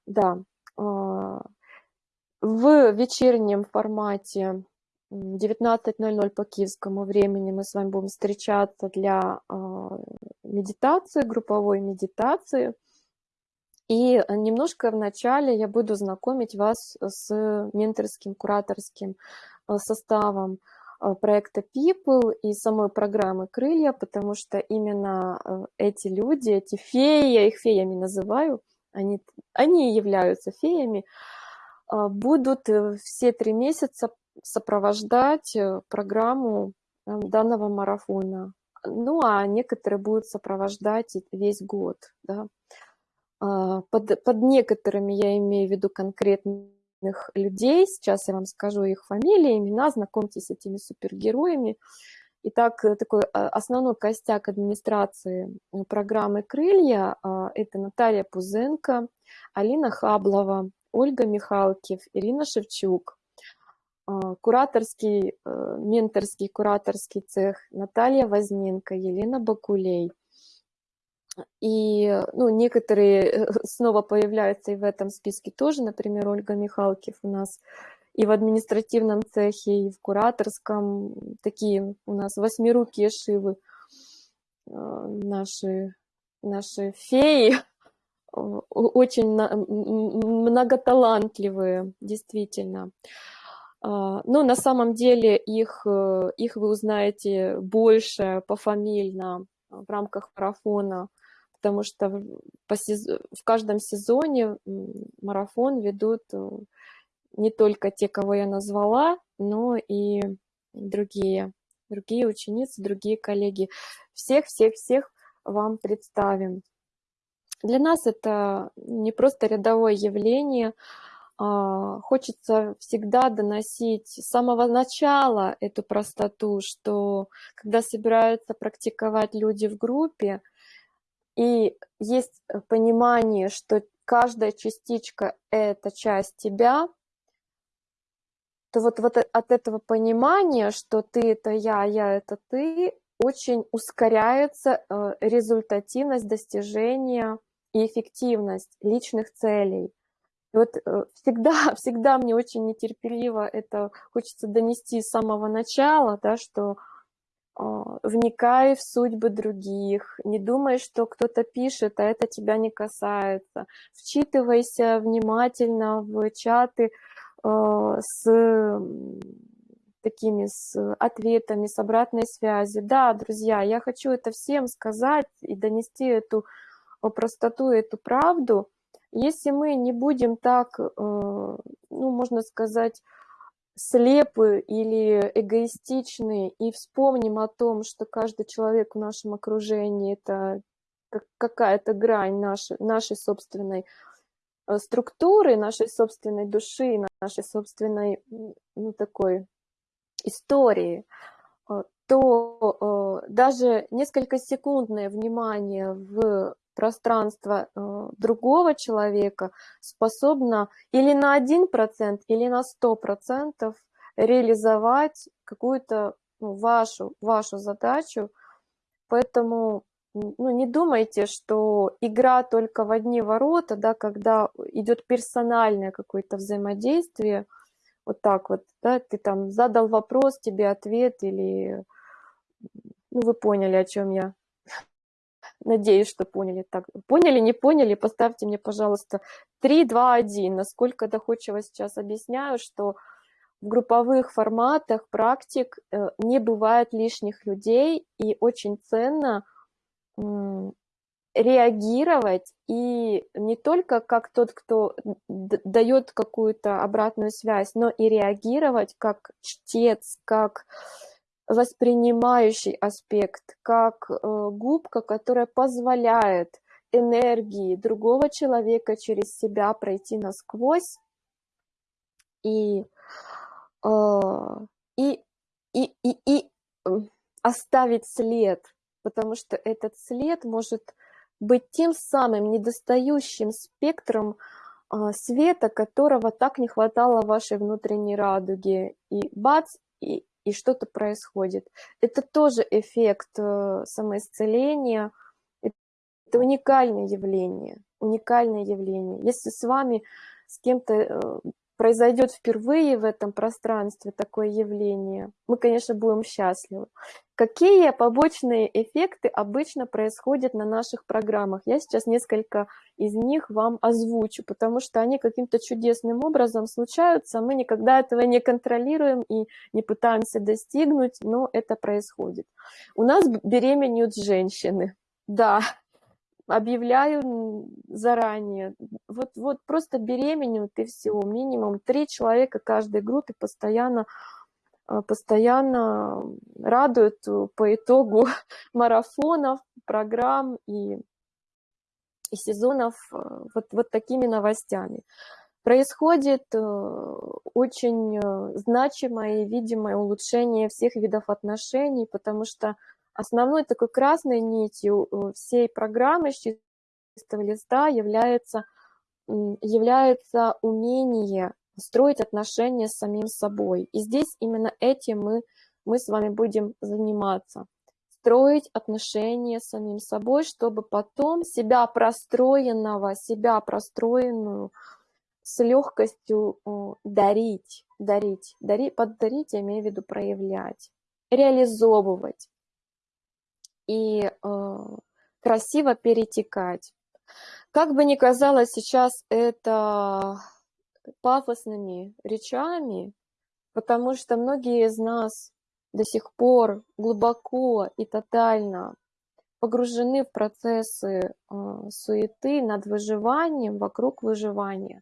Да, в вечернем формате 19.00 по киевскому времени мы с вами будем встречаться для а, медитации, групповой медитации. И немножко вначале я буду знакомить вас с менторским, кураторским а, составом проекта People и самой программы «Крылья», потому что именно эти люди, эти феи, я их феями называю – они, они являются феями, а, будут э, все три месяца сопровождать э, программу э, данного марафона. Ну, а некоторые будут сопровождать весь год. Да. А, под, под некоторыми я имею в виду конкретных людей. Сейчас я вам скажу их фамилии, имена, знакомьтесь с этими супергероями. Итак, э, такой а, основной костяк администрации э, программы «Крылья» а, – это Наталья Пузенко, Алина Хаблова, Ольга Михалкив, Ирина Шевчук, а, кураторский, э, менторский кураторский цех Наталья Возненко, Елена Бакулей. И ну, некоторые снова появляются и в этом списке тоже, например, Ольга Михалкив у нас – и в административном цехе, и в кураторском. Такие у нас восьмирукие шивы, э, наши, наши феи, очень многоталантливые, действительно. А, но на самом деле их, э, их вы узнаете больше пофамильно в рамках марафона, потому что в, в каждом сезоне марафон ведут э, не только те, кого я назвала, но и другие, другие ученицы, другие коллеги. Всех-всех-всех вам представим. Для нас это не просто рядовое явление, а, хочется всегда доносить с самого начала эту простоту, что когда собираются практиковать люди в группе, и есть понимание, что каждая частичка – это часть тебя, то вот, вот от этого понимания, что ты это я, а я это ты, очень ускоряется э, результативность достижения и эффективность личных целей. И вот э, всегда, всегда мне очень нетерпеливо это хочется донести с самого начала, да, что э, вникай в судьбы других, не думай, что кто-то пишет, а это тебя не касается. Вчитывайся внимательно в чаты Э, с такими с ответами, с обратной связи. Да, друзья, я хочу это всем сказать и донести эту простоту, эту правду. Если мы не будем так, э, ну, можно сказать, слепы или эгоистичны и вспомним о том, что каждый человек в нашем окружении – это какая-то грань нашей, нашей собственной Э, структуры нашей собственной души, нашей собственной, ну, такой истории, э, что э, даже несколько секундное внимание в пространство э, другого человека способно или на 1%, или на 100% реализовать какую-то ну, вашу, вашу задачу. Поэтому ну, не думайте, что игра только в одни ворота, да, когда идет персональное какое-то взаимодействие, вот так вот, да, ты там задал вопрос, тебе ответ или, ну, вы поняли, о чем я. Надеюсь, что поняли. Так, поняли, не поняли, поставьте мне, пожалуйста, 3, 2, 1. Насколько доходчиво сейчас объясняю, что в групповых форматах практик э, не бывает лишних людей, и очень ценно реагировать и не только как тот, кто дает какую-то обратную связь, но и реагировать как чтец, как воспринимающий аспект, как э, губка, которая позволяет энергии другого человека через себя пройти насквозь и, э, и, и, и, и оставить след, потому что этот след может быть тем самым недостающим спектром а, света, которого так не хватало вашей внутренней радуге. И бац, и, и что-то происходит. Это тоже эффект э, самоисцеления, это уникальное явление, уникальное явление. Если с вами, с кем-то э, произойдет впервые в этом пространстве такое явление, мы, конечно, будем счастливы. Какие побочные эффекты обычно происходят на наших программах? Я сейчас несколько из них вам озвучу, потому что они каким-то чудесным образом случаются, мы никогда этого не контролируем и не пытаемся достигнуть, но это происходит. У нас беременеют женщины, да, объявляю заранее. Вот, вот просто беременеют и все. Минимум три человека каждой группе постоянно а, постоянно радуют по итогу марафонов, программ и, и сезонов а, вот, вот такими новостями. Происходит э, очень э, значимое и видимое улучшение всех видов отношений, потому что Основной такой красной нитью э, всей программы с чистого листа является, является умение строить отношения с самим собой. И здесь именно этим мы, мы с вами будем заниматься. Строить отношения с самим собой, чтобы потом себя простроенного, себя простроенную с легкостью дарить, дарить, дарить, поддарить, я имею в виду проявлять, реализовывать и э, красиво перетекать. Как бы ни казалось сейчас это пафосными речами, потому что многие из нас до сих пор глубоко и тотально погружены в процессы э, суеты над выживанием, вокруг выживания.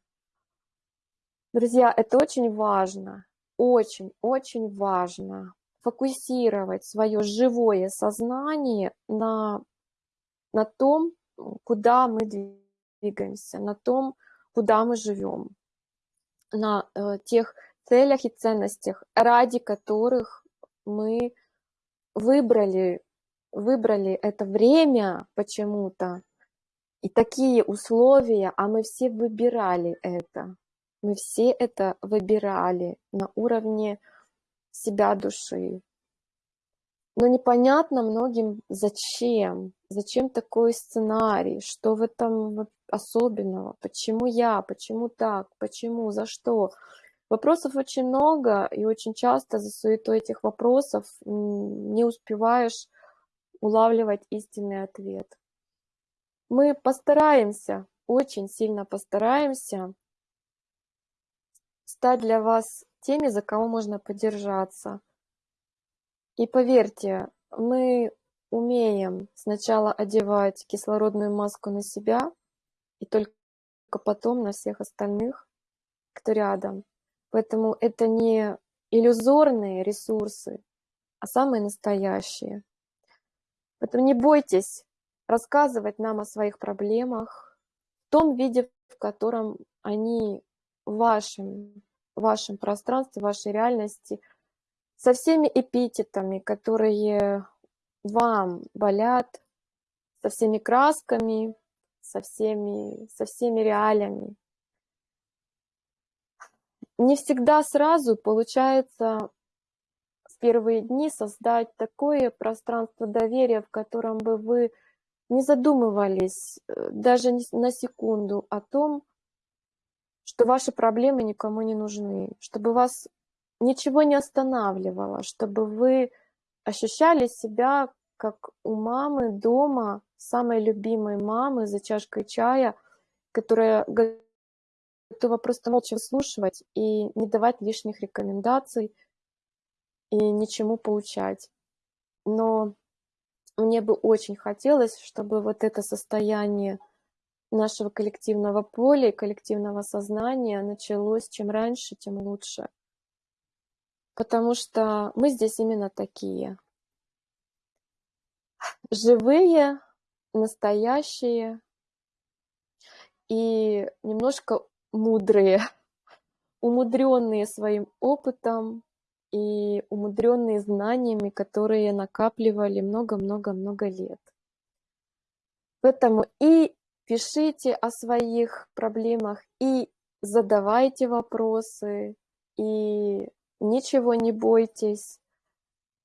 Друзья, это очень важно, очень-очень важно фокусировать свое живое сознание на, на том, куда мы двигаемся, на том, куда мы живем, на э, тех целях и ценностях, ради которых мы выбрали, выбрали это время почему-то, и такие условия, а мы все выбирали это. Мы все это выбирали на уровне себя души. Но непонятно многим, зачем, зачем такой сценарий, что в этом особенного, почему я, почему так, почему, за что. Вопросов очень много, и очень часто за суетой этих вопросов не успеваешь улавливать истинный ответ. Мы постараемся, очень сильно постараемся стать для вас теми, за кого можно подержаться. И поверьте, мы умеем сначала одевать кислородную маску на себя, и только потом на всех остальных, кто рядом. Поэтому это не иллюзорные ресурсы, а самые настоящие. Поэтому не бойтесь рассказывать нам о своих проблемах в том виде, в котором они вашим вашем пространстве, в вашей реальности со всеми эпитетами, которые вам болят, со всеми красками, со всеми, со всеми реалиями. Не всегда сразу получается в первые дни создать такое пространство доверия, в котором бы вы не задумывались э, даже на секунду о том, что ваши проблемы никому не нужны, чтобы вас ничего не останавливало, чтобы вы ощущали себя как у мамы дома, самой любимой мамы за чашкой чая, которая готова просто молча выслушивать и не давать лишних рекомендаций и ничему поучать. Но мне бы очень хотелось, чтобы вот это состояние нашего коллективного поля и коллективного сознания началось чем раньше, тем лучше. Потому что мы здесь именно такие. Живые, настоящие и немножко мудрые, умудренные своим опытом и умудренные знаниями, которые накапливали много-много-много лет. Поэтому и пишите о своих проблемах, и задавайте вопросы, и ничего не бойтесь,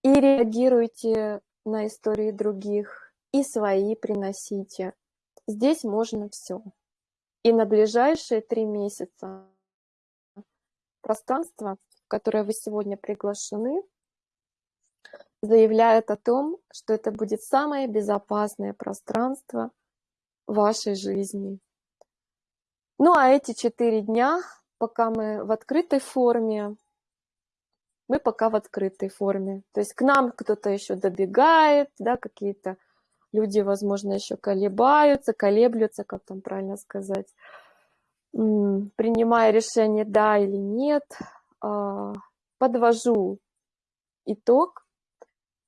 и реагируйте на истории других, и свои приносите. Здесь можно все. И на ближайшие три месяца пространство, в которое вы сегодня приглашены, заявляет о том, что это будет самое безопасное пространство вашей жизни. Ну а эти четыре дня, пока мы в открытой форме, мы пока в открытой форме. То есть к нам кто-то еще добегает, да, какие-то люди, возможно, еще колебаются, колеблются, как там правильно сказать, принимая решение да или нет. А, подвожу итог.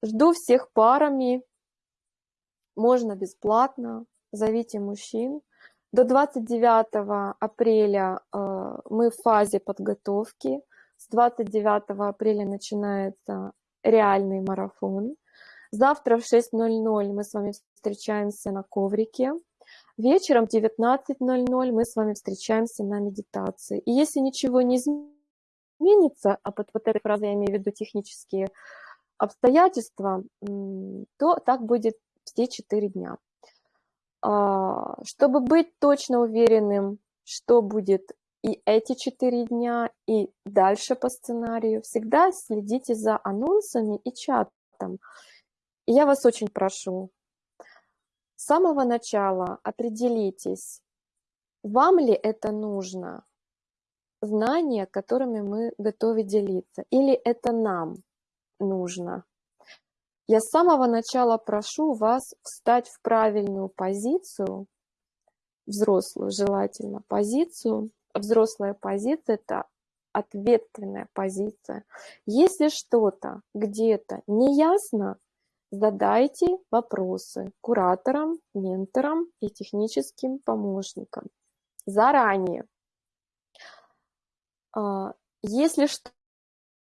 Жду всех парами. Можно бесплатно. Зовите мужчин. До 29 апреля а, мы в фазе подготовки. С 29 апреля начинается реальный марафон. Завтра в 6.00 мы с вами встречаемся на коврике. Вечером в 19.00 мы с вами встречаемся на медитации. И если ничего не изменится, а под вот этой фразой я имею в виду технические обстоятельства, то так будет все четыре дня. А, чтобы быть точно уверенным, что будет и эти четыре дня, и дальше по сценарию. Всегда следите за анонсами и чатом. Я вас очень прошу, с самого начала определитесь, вам ли это нужно, знания, которыми мы готовы делиться, или это нам нужно. Я с самого начала прошу вас встать в правильную позицию, взрослую желательно позицию, взрослая позиция – это ответственная позиция. Если что-то где-то не ясно, задайте вопросы кураторам, менторам и техническим помощникам заранее. А, если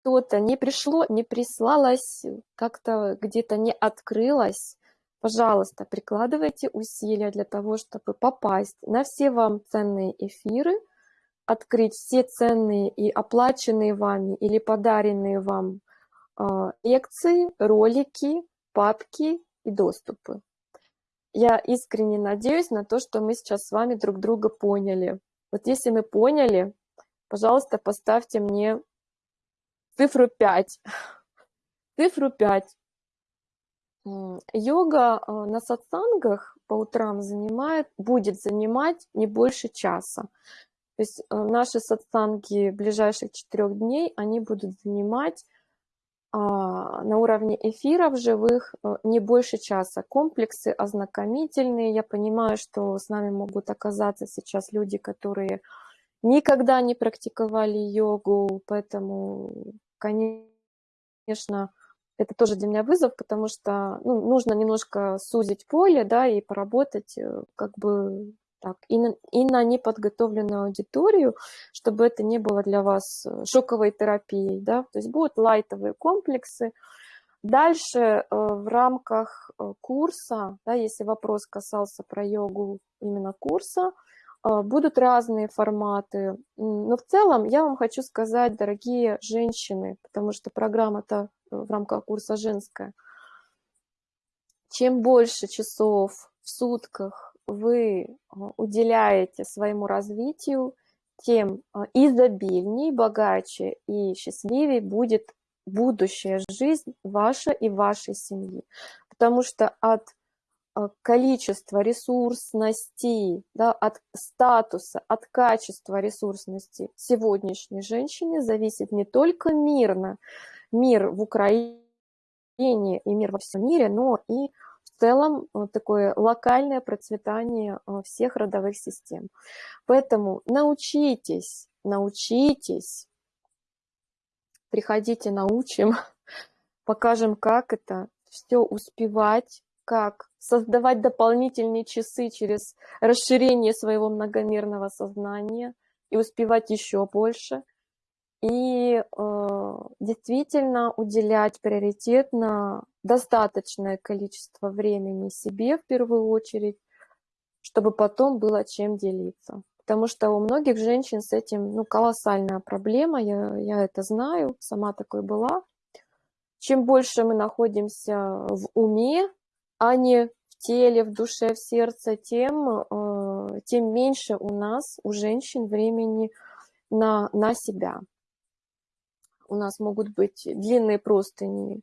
что-то не пришло, не прислалось, как-то где-то не открылось, пожалуйста, прикладывайте усилия для того, чтобы попасть на все вам ценные эфиры – открыть все ценные и оплаченные вами или подаренные вам а, лекции, ролики, папки и доступы. Я искренне надеюсь на то, что мы сейчас с вами друг друга поняли. Вот если мы поняли, пожалуйста, поставьте мне цифру 5. Цифру 5. Йога а, на сатсангах по утрам занимает, будет занимать не больше часа. То есть э, наши сатсанги ближайших четырех дней, они будут занимать а, на уровне эфиров живых э, не больше часа. Комплексы ознакомительные. Я понимаю, что с нами могут оказаться сейчас люди, которые никогда не практиковали йогу, поэтому, конечно, это тоже для меня вызов, потому что ну, нужно немножко сузить поле, да, и поработать э, как бы так, и на, и на неподготовленную аудиторию, чтобы это не было для вас э, шоковой терапией, да, то есть будут лайтовые комплексы. Дальше э, в рамках курса, да, если вопрос касался про йогу именно курса, будут разные форматы, но в целом я вам хочу сказать, дорогие женщины, потому что программа-то в рамках курса женская, чем больше часов в сутках вы а, уделяете своему развитию, тем а, изобильней, богаче и счастливее будет будущая жизнь ваша и вашей семьи. Потому что от а, количества ресурсности, да, от статуса, от качества ресурсности сегодняшней женщины зависит не только мирно, мир в Украине и мир во всем мире, но и целом э, такое локальное процветание э, всех родовых систем. Поэтому научитесь, научитесь, приходите, научим, покажем, как это все успевать, как создавать дополнительные часы через расширение своего многомерного сознания и успевать еще больше. И э, действительно уделять приоритет на достаточное количество времени себе в первую очередь, чтобы потом было чем делиться. Потому что у многих женщин с этим ну, колоссальная проблема, я, я это знаю, сама такой была. Чем больше мы находимся в уме, а не в теле, в душе, в сердце, тем, э, тем меньше у нас, у женщин, времени на, на себя. У нас могут быть длинные простыни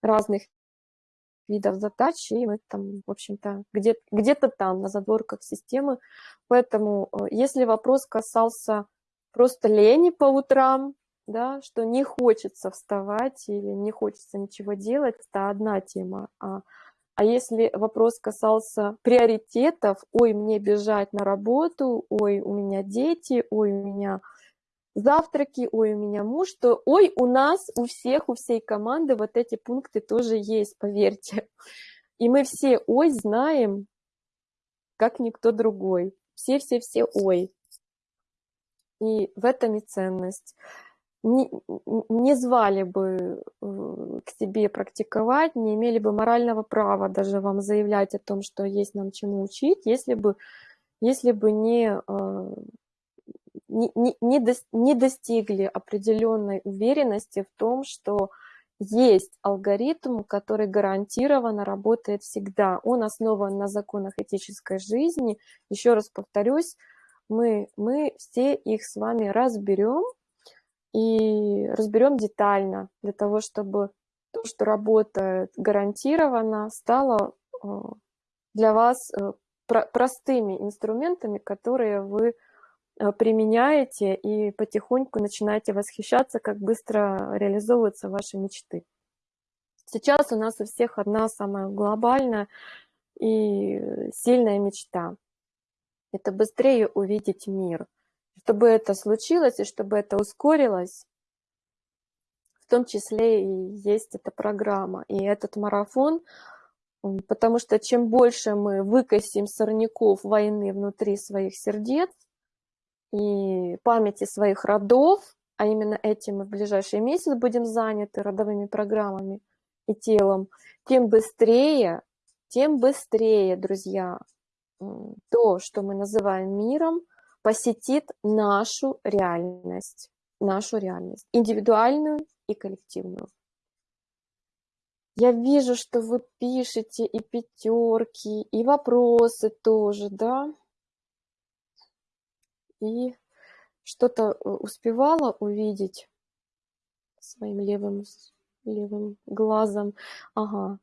разных видов задач, и мы там, в общем-то, где-то где, -то, там, на задворках системы. Поэтому, э, если вопрос касался просто лени по утрам, да, что не хочется вставать или не хочется ничего делать, это одна тема. А, а если вопрос касался приоритетов, ой, мне бежать на работу, ой, у меня дети, ой, у меня завтраки, ой, у меня муж, то ой, у нас, у всех, у всей команды вот эти пункты тоже есть, поверьте. И мы все ой знаем, как никто другой. Все-все-все ой. И в этом и ценность. Не, не звали бы э, к себе практиковать, не имели бы морального права даже вам заявлять о том, что есть нам чему учить, если бы, если бы не э, не, не, не достигли определенной уверенности в том, что есть алгоритм, который гарантированно работает всегда. Он основан на законах этической жизни. Еще раз повторюсь, мы, мы все их с вами разберем и разберем детально для того, чтобы то, что работает гарантированно, стало э, для вас э, простыми инструментами, которые вы Э, применяете и потихоньку начинаете восхищаться, как быстро реализовываются ваши мечты. Сейчас у нас у всех одна самая глобальная и сильная мечта. Это быстрее увидеть мир. Чтобы это случилось и чтобы это ускорилось, в том числе и есть эта программа и этот марафон, потому что чем больше мы выкосим сорняков войны внутри своих сердец, и памяти своих родов, а именно этим мы в ближайший месяц будем заняты родовыми программами и телом, тем быстрее, тем быстрее, друзья, то, что мы называем миром, посетит нашу реальность, нашу реальность, индивидуальную и коллективную. Я вижу, что вы пишете и пятерки, и вопросы тоже, да? и что-то э, успевала увидеть своим левым, левым глазом. Ага.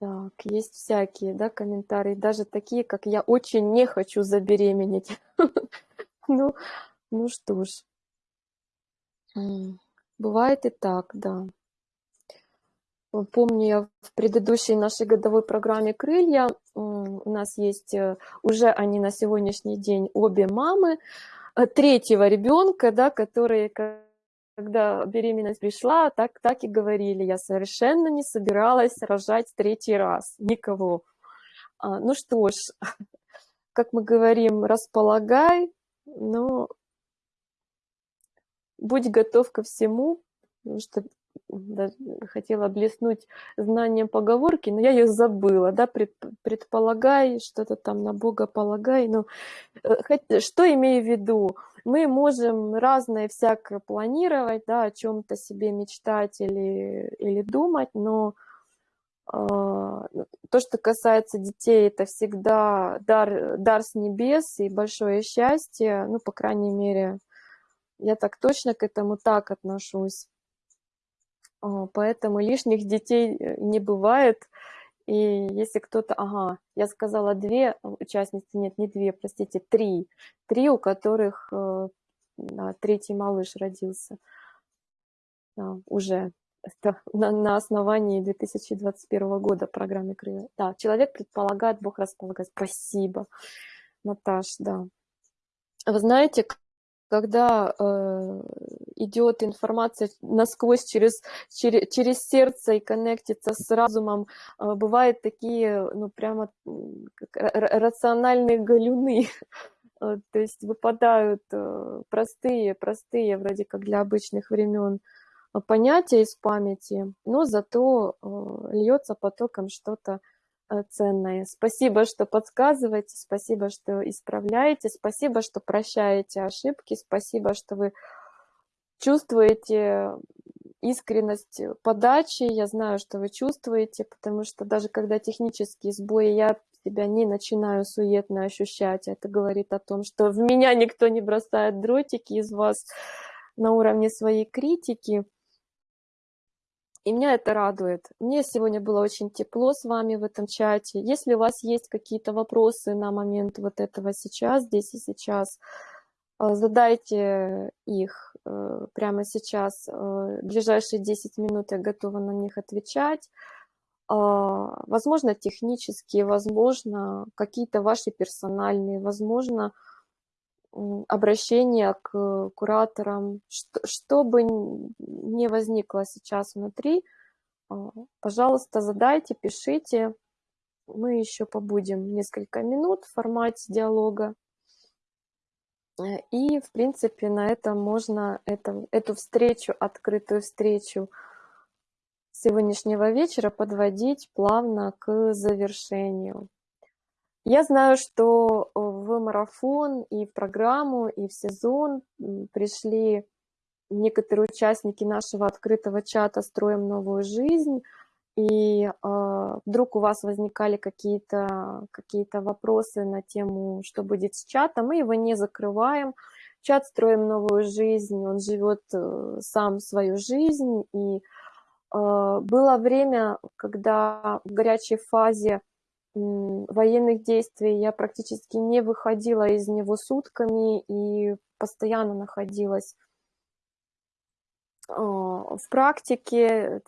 Так, есть всякие, да, комментарии, даже такие, как я очень не хочу забеременеть. Ну, ну что ж. Бывает и так, да. Помню, я в предыдущей нашей годовой программе «Крылья» у нас есть э, уже они на сегодняшний день обе мамы э, третьего ребенка, да, которые, когда беременность пришла, так, так и говорили, я совершенно не собиралась рожать третий раз, никого. А, ну что ж, как мы говорим, располагай, но будь готов ко всему, потому что хотела блеснуть знанием поговорки, но я ее забыла, да, предполагай, что-то там на Бога полагай, но э, что имею в виду? Мы можем разное всякое планировать, да, о чем-то себе мечтать или, или думать, но э, то, что касается детей, это всегда дар, дар с небес и большое счастье, ну, по крайней мере, я так точно к этому так отношусь. А, поэтому лишних детей э, не бывает. И если кто-то, ага, я сказала две участницы, нет, не две, простите, три, три, у которых э, да, третий малыш родился да, уже на, на основании 2021 года программы «Крылья». Да, человек предполагает, Бог располагает. Спасибо, Наташ, да. Вы знаете, когда э, идет информация насквозь через, через, через сердце и коннектится с разумом, э, бывают такие, ну, прямо рациональные галюны, э, то есть выпадают э, простые, простые, вроде как для обычных времен, э, понятия из памяти, но зато льется потоком что-то ценное. Спасибо, что подсказываете, спасибо, что исправляете, спасибо, что прощаете ошибки, спасибо, что вы чувствуете искренность подачи, я знаю, что вы чувствуете, потому что даже когда технические сбои, я себя не начинаю суетно ощущать. Это говорит о том, что в меня никто не бросает дротики из вас на уровне своей критики. И меня это радует. Мне сегодня было очень тепло с вами в этом чате. Если у вас есть какие-то вопросы на момент вот этого сейчас, здесь и сейчас, э, задайте их э, прямо сейчас. Э, в ближайшие 10 минут я готова на них отвечать. Возможно, технические, возможно, какие-то ваши персональные, возможно, обращение к кураторам, что, что бы ни возникло сейчас внутри, а, пожалуйста, задайте, пишите. Мы еще побудем несколько минут в формате диалога. Э, и, в принципе, на этом можно это, эту встречу, открытую встречу сегодняшнего вечера подводить плавно к завершению. Я знаю, что э, в марафон и в программу, и в сезон пришли некоторые участники нашего открытого чата «Строим новую жизнь», и э, вдруг у вас возникали какие-то какие, -то, вопросы на тему, что будет с чатом, мы его не закрываем. Чат «Строим новую жизнь», он живет э, сам свою жизнь, и э, было время, когда в горячей фазе военных действий я практически не выходила из него сутками и постоянно находилась а, в практике,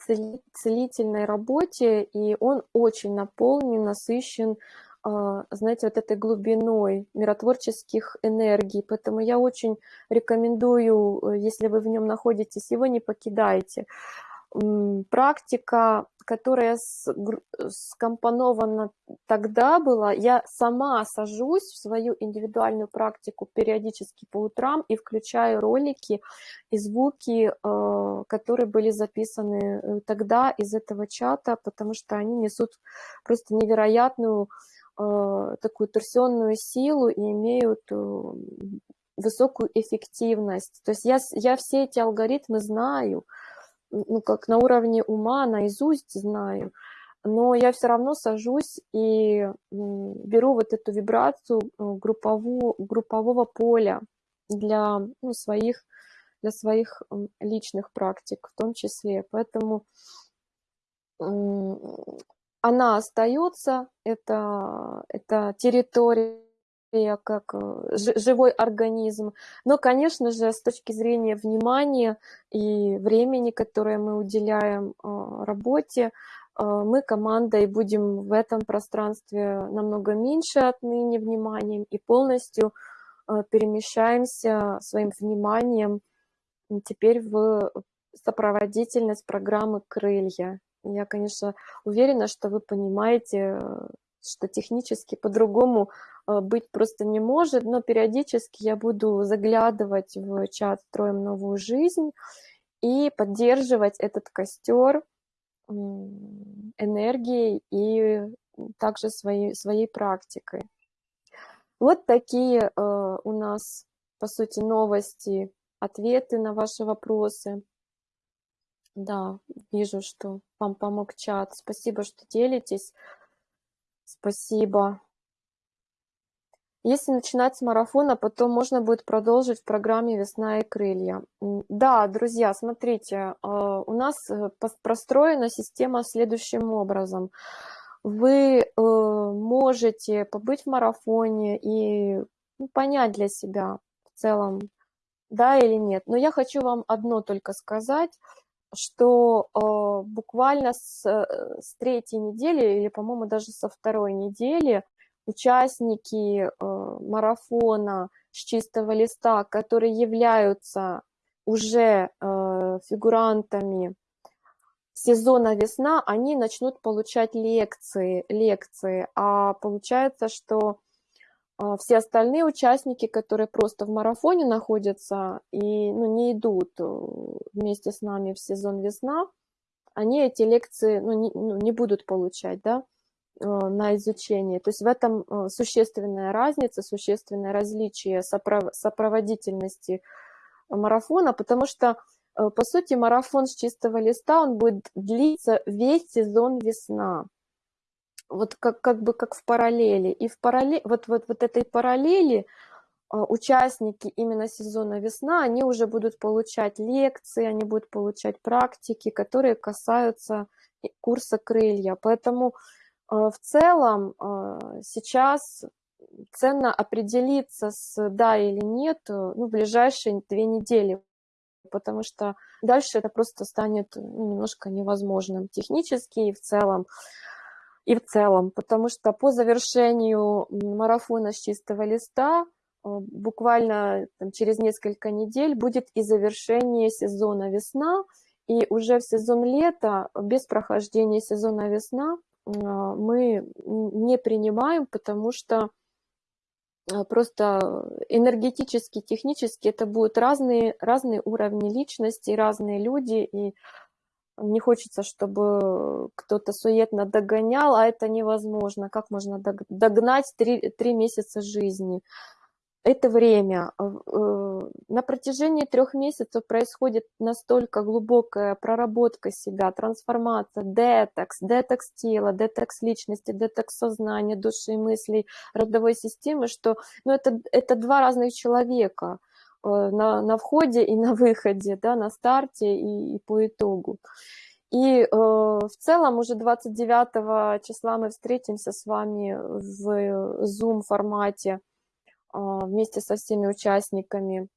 целительной работе, и он очень наполнен, насыщен, а, знаете, вот этой глубиной миротворческих энергий. Поэтому я очень рекомендую, э, если вы в нем находитесь, его не покидайте практика, которая скомпонована тогда была, я сама сажусь в свою индивидуальную практику периодически по утрам и включаю ролики и звуки, э, которые были записаны э, тогда из этого чата, потому что они несут просто невероятную э, такую торсионную силу и имеют высокую эффективность. То есть я, я все эти алгоритмы знаю, ну, как на уровне ума, наизусть знаю, но я все равно сажусь и беру вот эту вибрацию э, группового, группового поля для ну, своих, для своих личных практик в том числе. Поэтому она остается, это, это территория как э, живой организм. Но, конечно же, с точки зрения внимания и времени, которое мы уделяем э, работе, э, мы командой будем в этом пространстве намного меньше отныне вниманием и полностью перемещаемся своим вниманием теперь в сопроводительность программы «Крылья». Я, конечно, уверена, что вы понимаете, что технически по-другому быть просто не может, но периодически я буду заглядывать в чат «Строим новую жизнь» и поддерживать этот костер энергией и также своей, своей практикой. Вот такие э, у нас, по сути, новости, ответы на ваши вопросы. Да, вижу, что вам помог чат. Спасибо, что делитесь. Спасибо. Если начинать с марафона, потом можно будет продолжить в программе «Весна и крылья». Да, друзья, смотрите, а, у нас э, простроена система следующим образом. Вы э, можете побыть в марафоне и ну, понять для себя в целом, да или нет. Но я хочу вам одно только сказать, что э, буквально с, с третьей недели, или, по-моему, даже со второй недели участники э, марафона с чистого листа, которые являются уже э, фигурантами сезона весна, они начнут получать лекции, лекции, а получается, что э, все остальные участники, которые просто в марафоне находятся и ну, не идут вместе с нами в сезон весна, они эти лекции ну, не, ну, не будут получать, да, на изучение. То есть в этом э, существенная разница, существенное различие сопроводительности марафона, потому что, э, по сути, марафон с чистого листа, он будет длиться весь сезон весна. Вот как, как бы как в параллели. И в параллели, вот, вот, вот этой параллели участники именно сезона весна, они уже будут получать лекции, они будут получать практики, которые касаются курса крылья. Поэтому Э, в целом э, сейчас ценно определиться с да или нет э, ну, в ближайшие две недели, потому что дальше это просто станет ну, немножко невозможным технически и в целом. И в целом, потому что по завершению марафона с чистого листа буквально там, через несколько недель будет и завершение сезона весна, и уже в сезон лета, без прохождения сезона весна, мы не принимаем, потому что а, просто энергетически, технически это будут разные, разные уровни личности, разные люди, и не хочется, чтобы кто-то суетно догонял, а это невозможно. Как можно догнать три, три месяца жизни? Это время. Э, на протяжении трех месяцев происходит настолько глубокая проработка себя, трансформация, детокс, детокс тела, детокс личности, детокс сознания, души, мыслей, родовой системы, что ну, это, это два разных человека э, на, на входе и на выходе, да, на старте и, и по итогу. И э, в целом уже 29 числа мы встретимся с вами в Zoom формате вместе со всеми участниками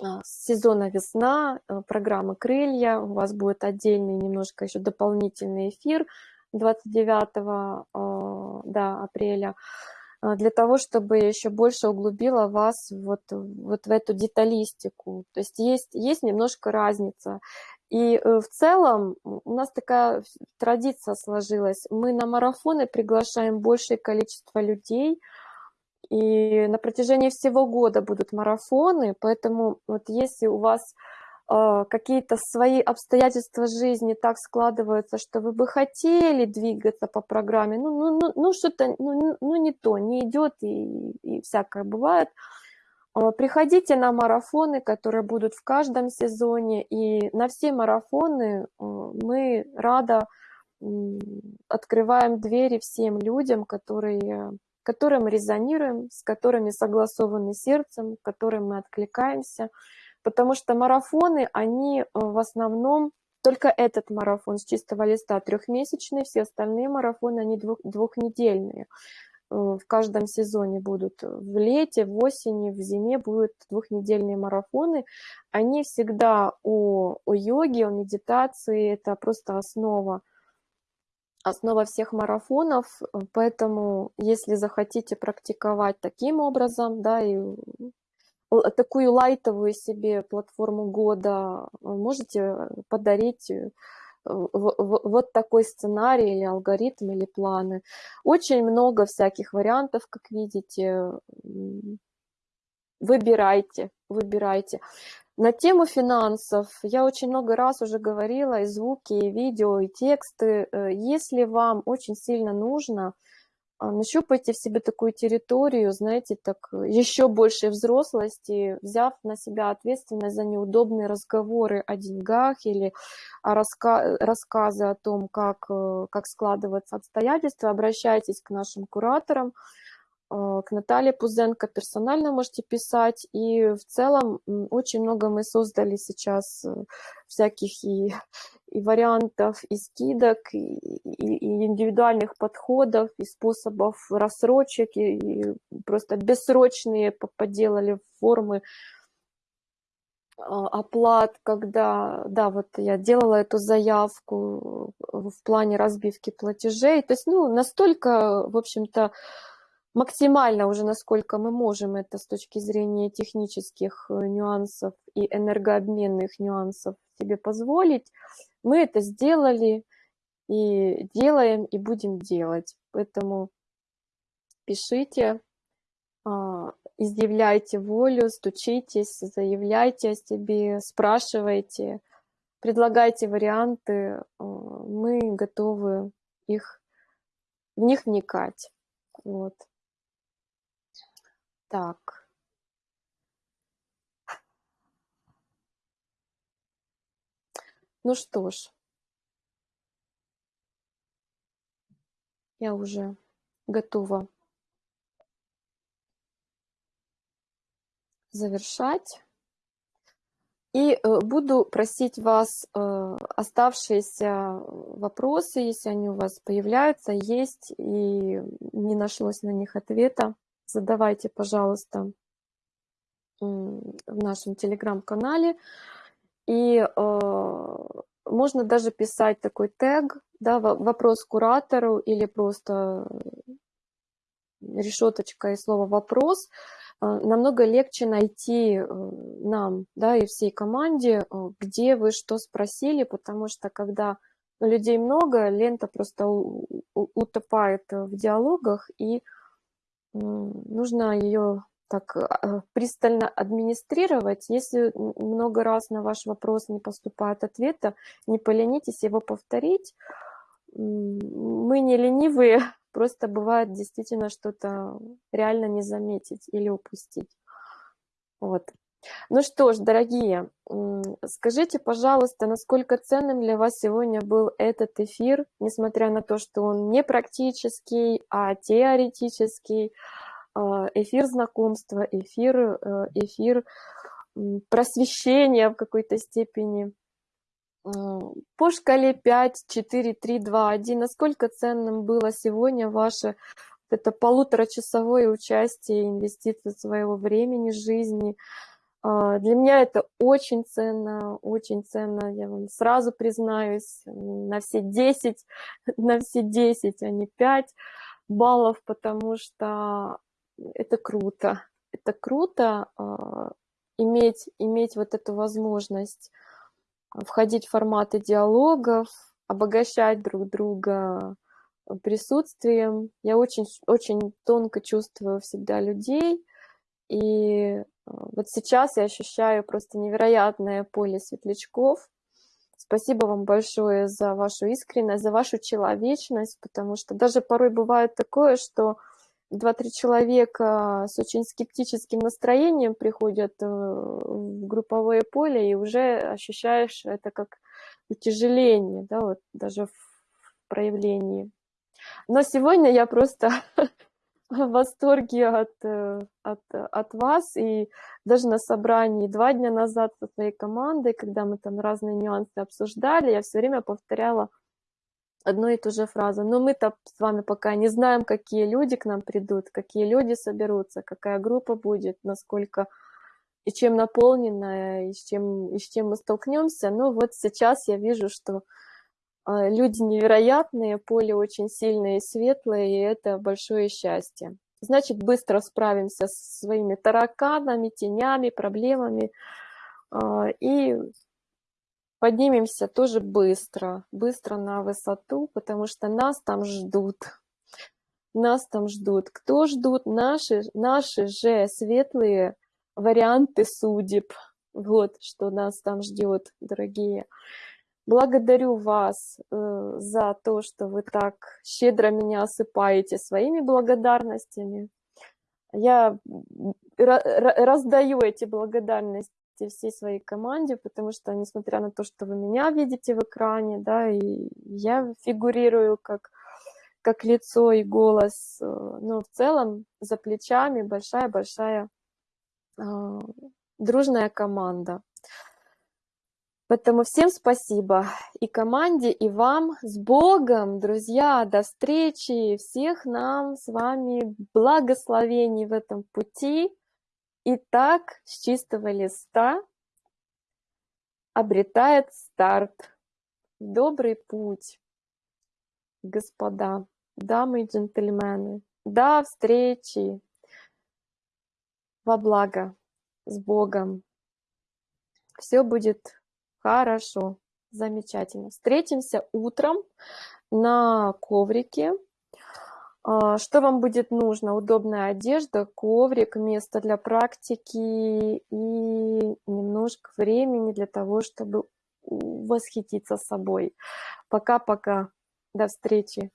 а, сезона весна, э, программы «Крылья». У вас будет отдельный немножко еще дополнительный эфир 29 а, да, апреля для того, чтобы еще больше углубила вас вот, вот в эту деталистику. То есть есть, есть немножко разница. И э, в целом у нас такая традиция сложилась. Мы на марафоны приглашаем большее количество людей – и на протяжении всего года будут марафоны, поэтому вот если у вас э, какие-то свои обстоятельства жизни так складываются, что вы бы хотели двигаться по программе, ну, ну, ну, ну что-то, ну, ну не то, не идет и, и всякое бывает, э, приходите на марафоны, которые будут в каждом сезоне, и на все марафоны э, мы рада открываем двери всем людям, которые которым резонируем, с которыми согласованы сердцем, которым мы откликаемся. Потому что марафоны, они э, в основном, только этот марафон с чистого листа трехмесячный, все остальные марафоны, они двух, двухнедельные. Э, в каждом сезоне будут в лете, в осени, в зиме будут двухнедельные марафоны. Они всегда о, о йоге, о медитации, это просто основа основа всех марафонов, поэтому если захотите практиковать таким образом, да, и такую лайтовую себе платформу года, можете подарить э, вот такой сценарий или алгоритм или планы. Очень много всяких вариантов, как видите. Выбирайте, выбирайте. На тему финансов я очень много раз уже говорила, и звуки, и видео, и тексты. Э, если вам очень сильно нужно, а, нащупайте в себе такую территорию, знаете, так э, еще большей взрослости, взяв на себя ответственность за неудобные разговоры о деньгах или о раска рассказы о том, как, э, как складываются обстоятельства, обращайтесь к нашим кураторам, к Наталье Пузенко персонально можете писать. И в целом очень много мы создали сейчас э, всяких и, и вариантов, и скидок, и, и, и индивидуальных подходов, и способов рассрочек, и, и просто бессрочные поделали формы а, оплат, когда, да, вот я делала эту заявку в плане разбивки платежей. То есть, ну, настолько, в общем-то, максимально уже, насколько мы можем это с точки зрения технических э, нюансов и энергообменных нюансов себе позволить, мы это сделали и делаем, и будем делать. Поэтому пишите, а, изъявляйте волю, стучитесь, заявляйте о себе, спрашивайте, предлагайте варианты, а, мы готовы их, в них вникать. Вот. Так. Ну что ж. Я уже готова завершать. И э, буду просить вас э, оставшиеся вопросы, если они у вас появляются, есть, и не нашлось на них ответа, задавайте, пожалуйста, в нашем телеграм-канале. И э, можно даже писать такой тег, да, вопрос куратору или просто решеточка и слово вопрос. Э, намного легче найти э, нам, да, и всей команде, э, где вы что спросили, потому что когда людей много, лента просто утопает в диалогах, и нужно ее так а, пристально администрировать. Если много раз на ваш вопрос не поступает ответа, не поленитесь его повторить. Мы не ленивые, просто бывает действительно что-то реально не заметить или упустить. Вот. Ну что ж, дорогие, скажите, пожалуйста, насколько ценным для вас сегодня был этот эфир, несмотря на то, что он не практический, а теоретический, а, эфир знакомства, эфир, э, эфир просвещения в какой-то степени. По шкале 5, 4, 3, 2, 1, насколько ценным было сегодня ваше это полуторачасовое участие, инвестиции своего времени, жизни, а, для меня это очень ценно, очень ценно, я вам сразу признаюсь, на все 10, на все 10, а не 5 баллов, потому что это круто. Это круто а, иметь, иметь вот эту возможность входить в форматы диалогов, обогащать друг друга присутствием. Я очень, очень тонко чувствую всегда людей, и вот сейчас я ощущаю просто невероятное поле светлячков. Спасибо вам большое за вашу искренность, за вашу человечность, потому что даже порой бывает такое, что два-три человека с очень скептическим настроением приходят э, в групповое поле, и уже ощущаешь это как утяжеление, да, вот даже в проявлении. Но сегодня я просто в восторге от, э, от, от вас. И даже на собрании два дня назад со своей командой, когда мы там разные нюансы обсуждали, я все время повторяла одну и ту же фразу. Но мы-то с вами пока не знаем, какие люди к нам придут, какие люди соберутся, какая группа будет, насколько и чем наполненная, и с чем, и с чем мы столкнемся. Но вот сейчас я вижу, что люди невероятные, поле очень сильное и светлое, и это большое счастье. Значит, быстро справимся с своими тараканами, тенями, проблемами, а, и поднимемся тоже быстро, быстро на высоту, потому что нас там ждут. Нас там ждут. Кто ждут? Наши, наши же светлые варианты судеб. Вот что нас там ждет, дорогие. Благодарю вас э, за то, что вы так щедро меня осыпаете своими благодарностями. Я раздаю эти благодарности всей своей команде, потому что, несмотря на то, что вы меня видите в экране, да, и я фигурирую как, как лицо и голос, э, но в целом за плечами большая-большая э, дружная команда. Поэтому всем спасибо и команде, и вам. С Богом, друзья, до встречи. Всех нам с вами благословений в этом пути. Итак, с чистого листа обретает старт. Добрый путь, господа, дамы и джентльмены. До встречи. Во благо. С Богом. Все будет Хорошо, замечательно. Встретимся утром на коврике. А, что вам будет нужно? Удобная одежда, коврик, место для практики и немножко времени для того, чтобы восхититься собой. Пока-пока. До встречи.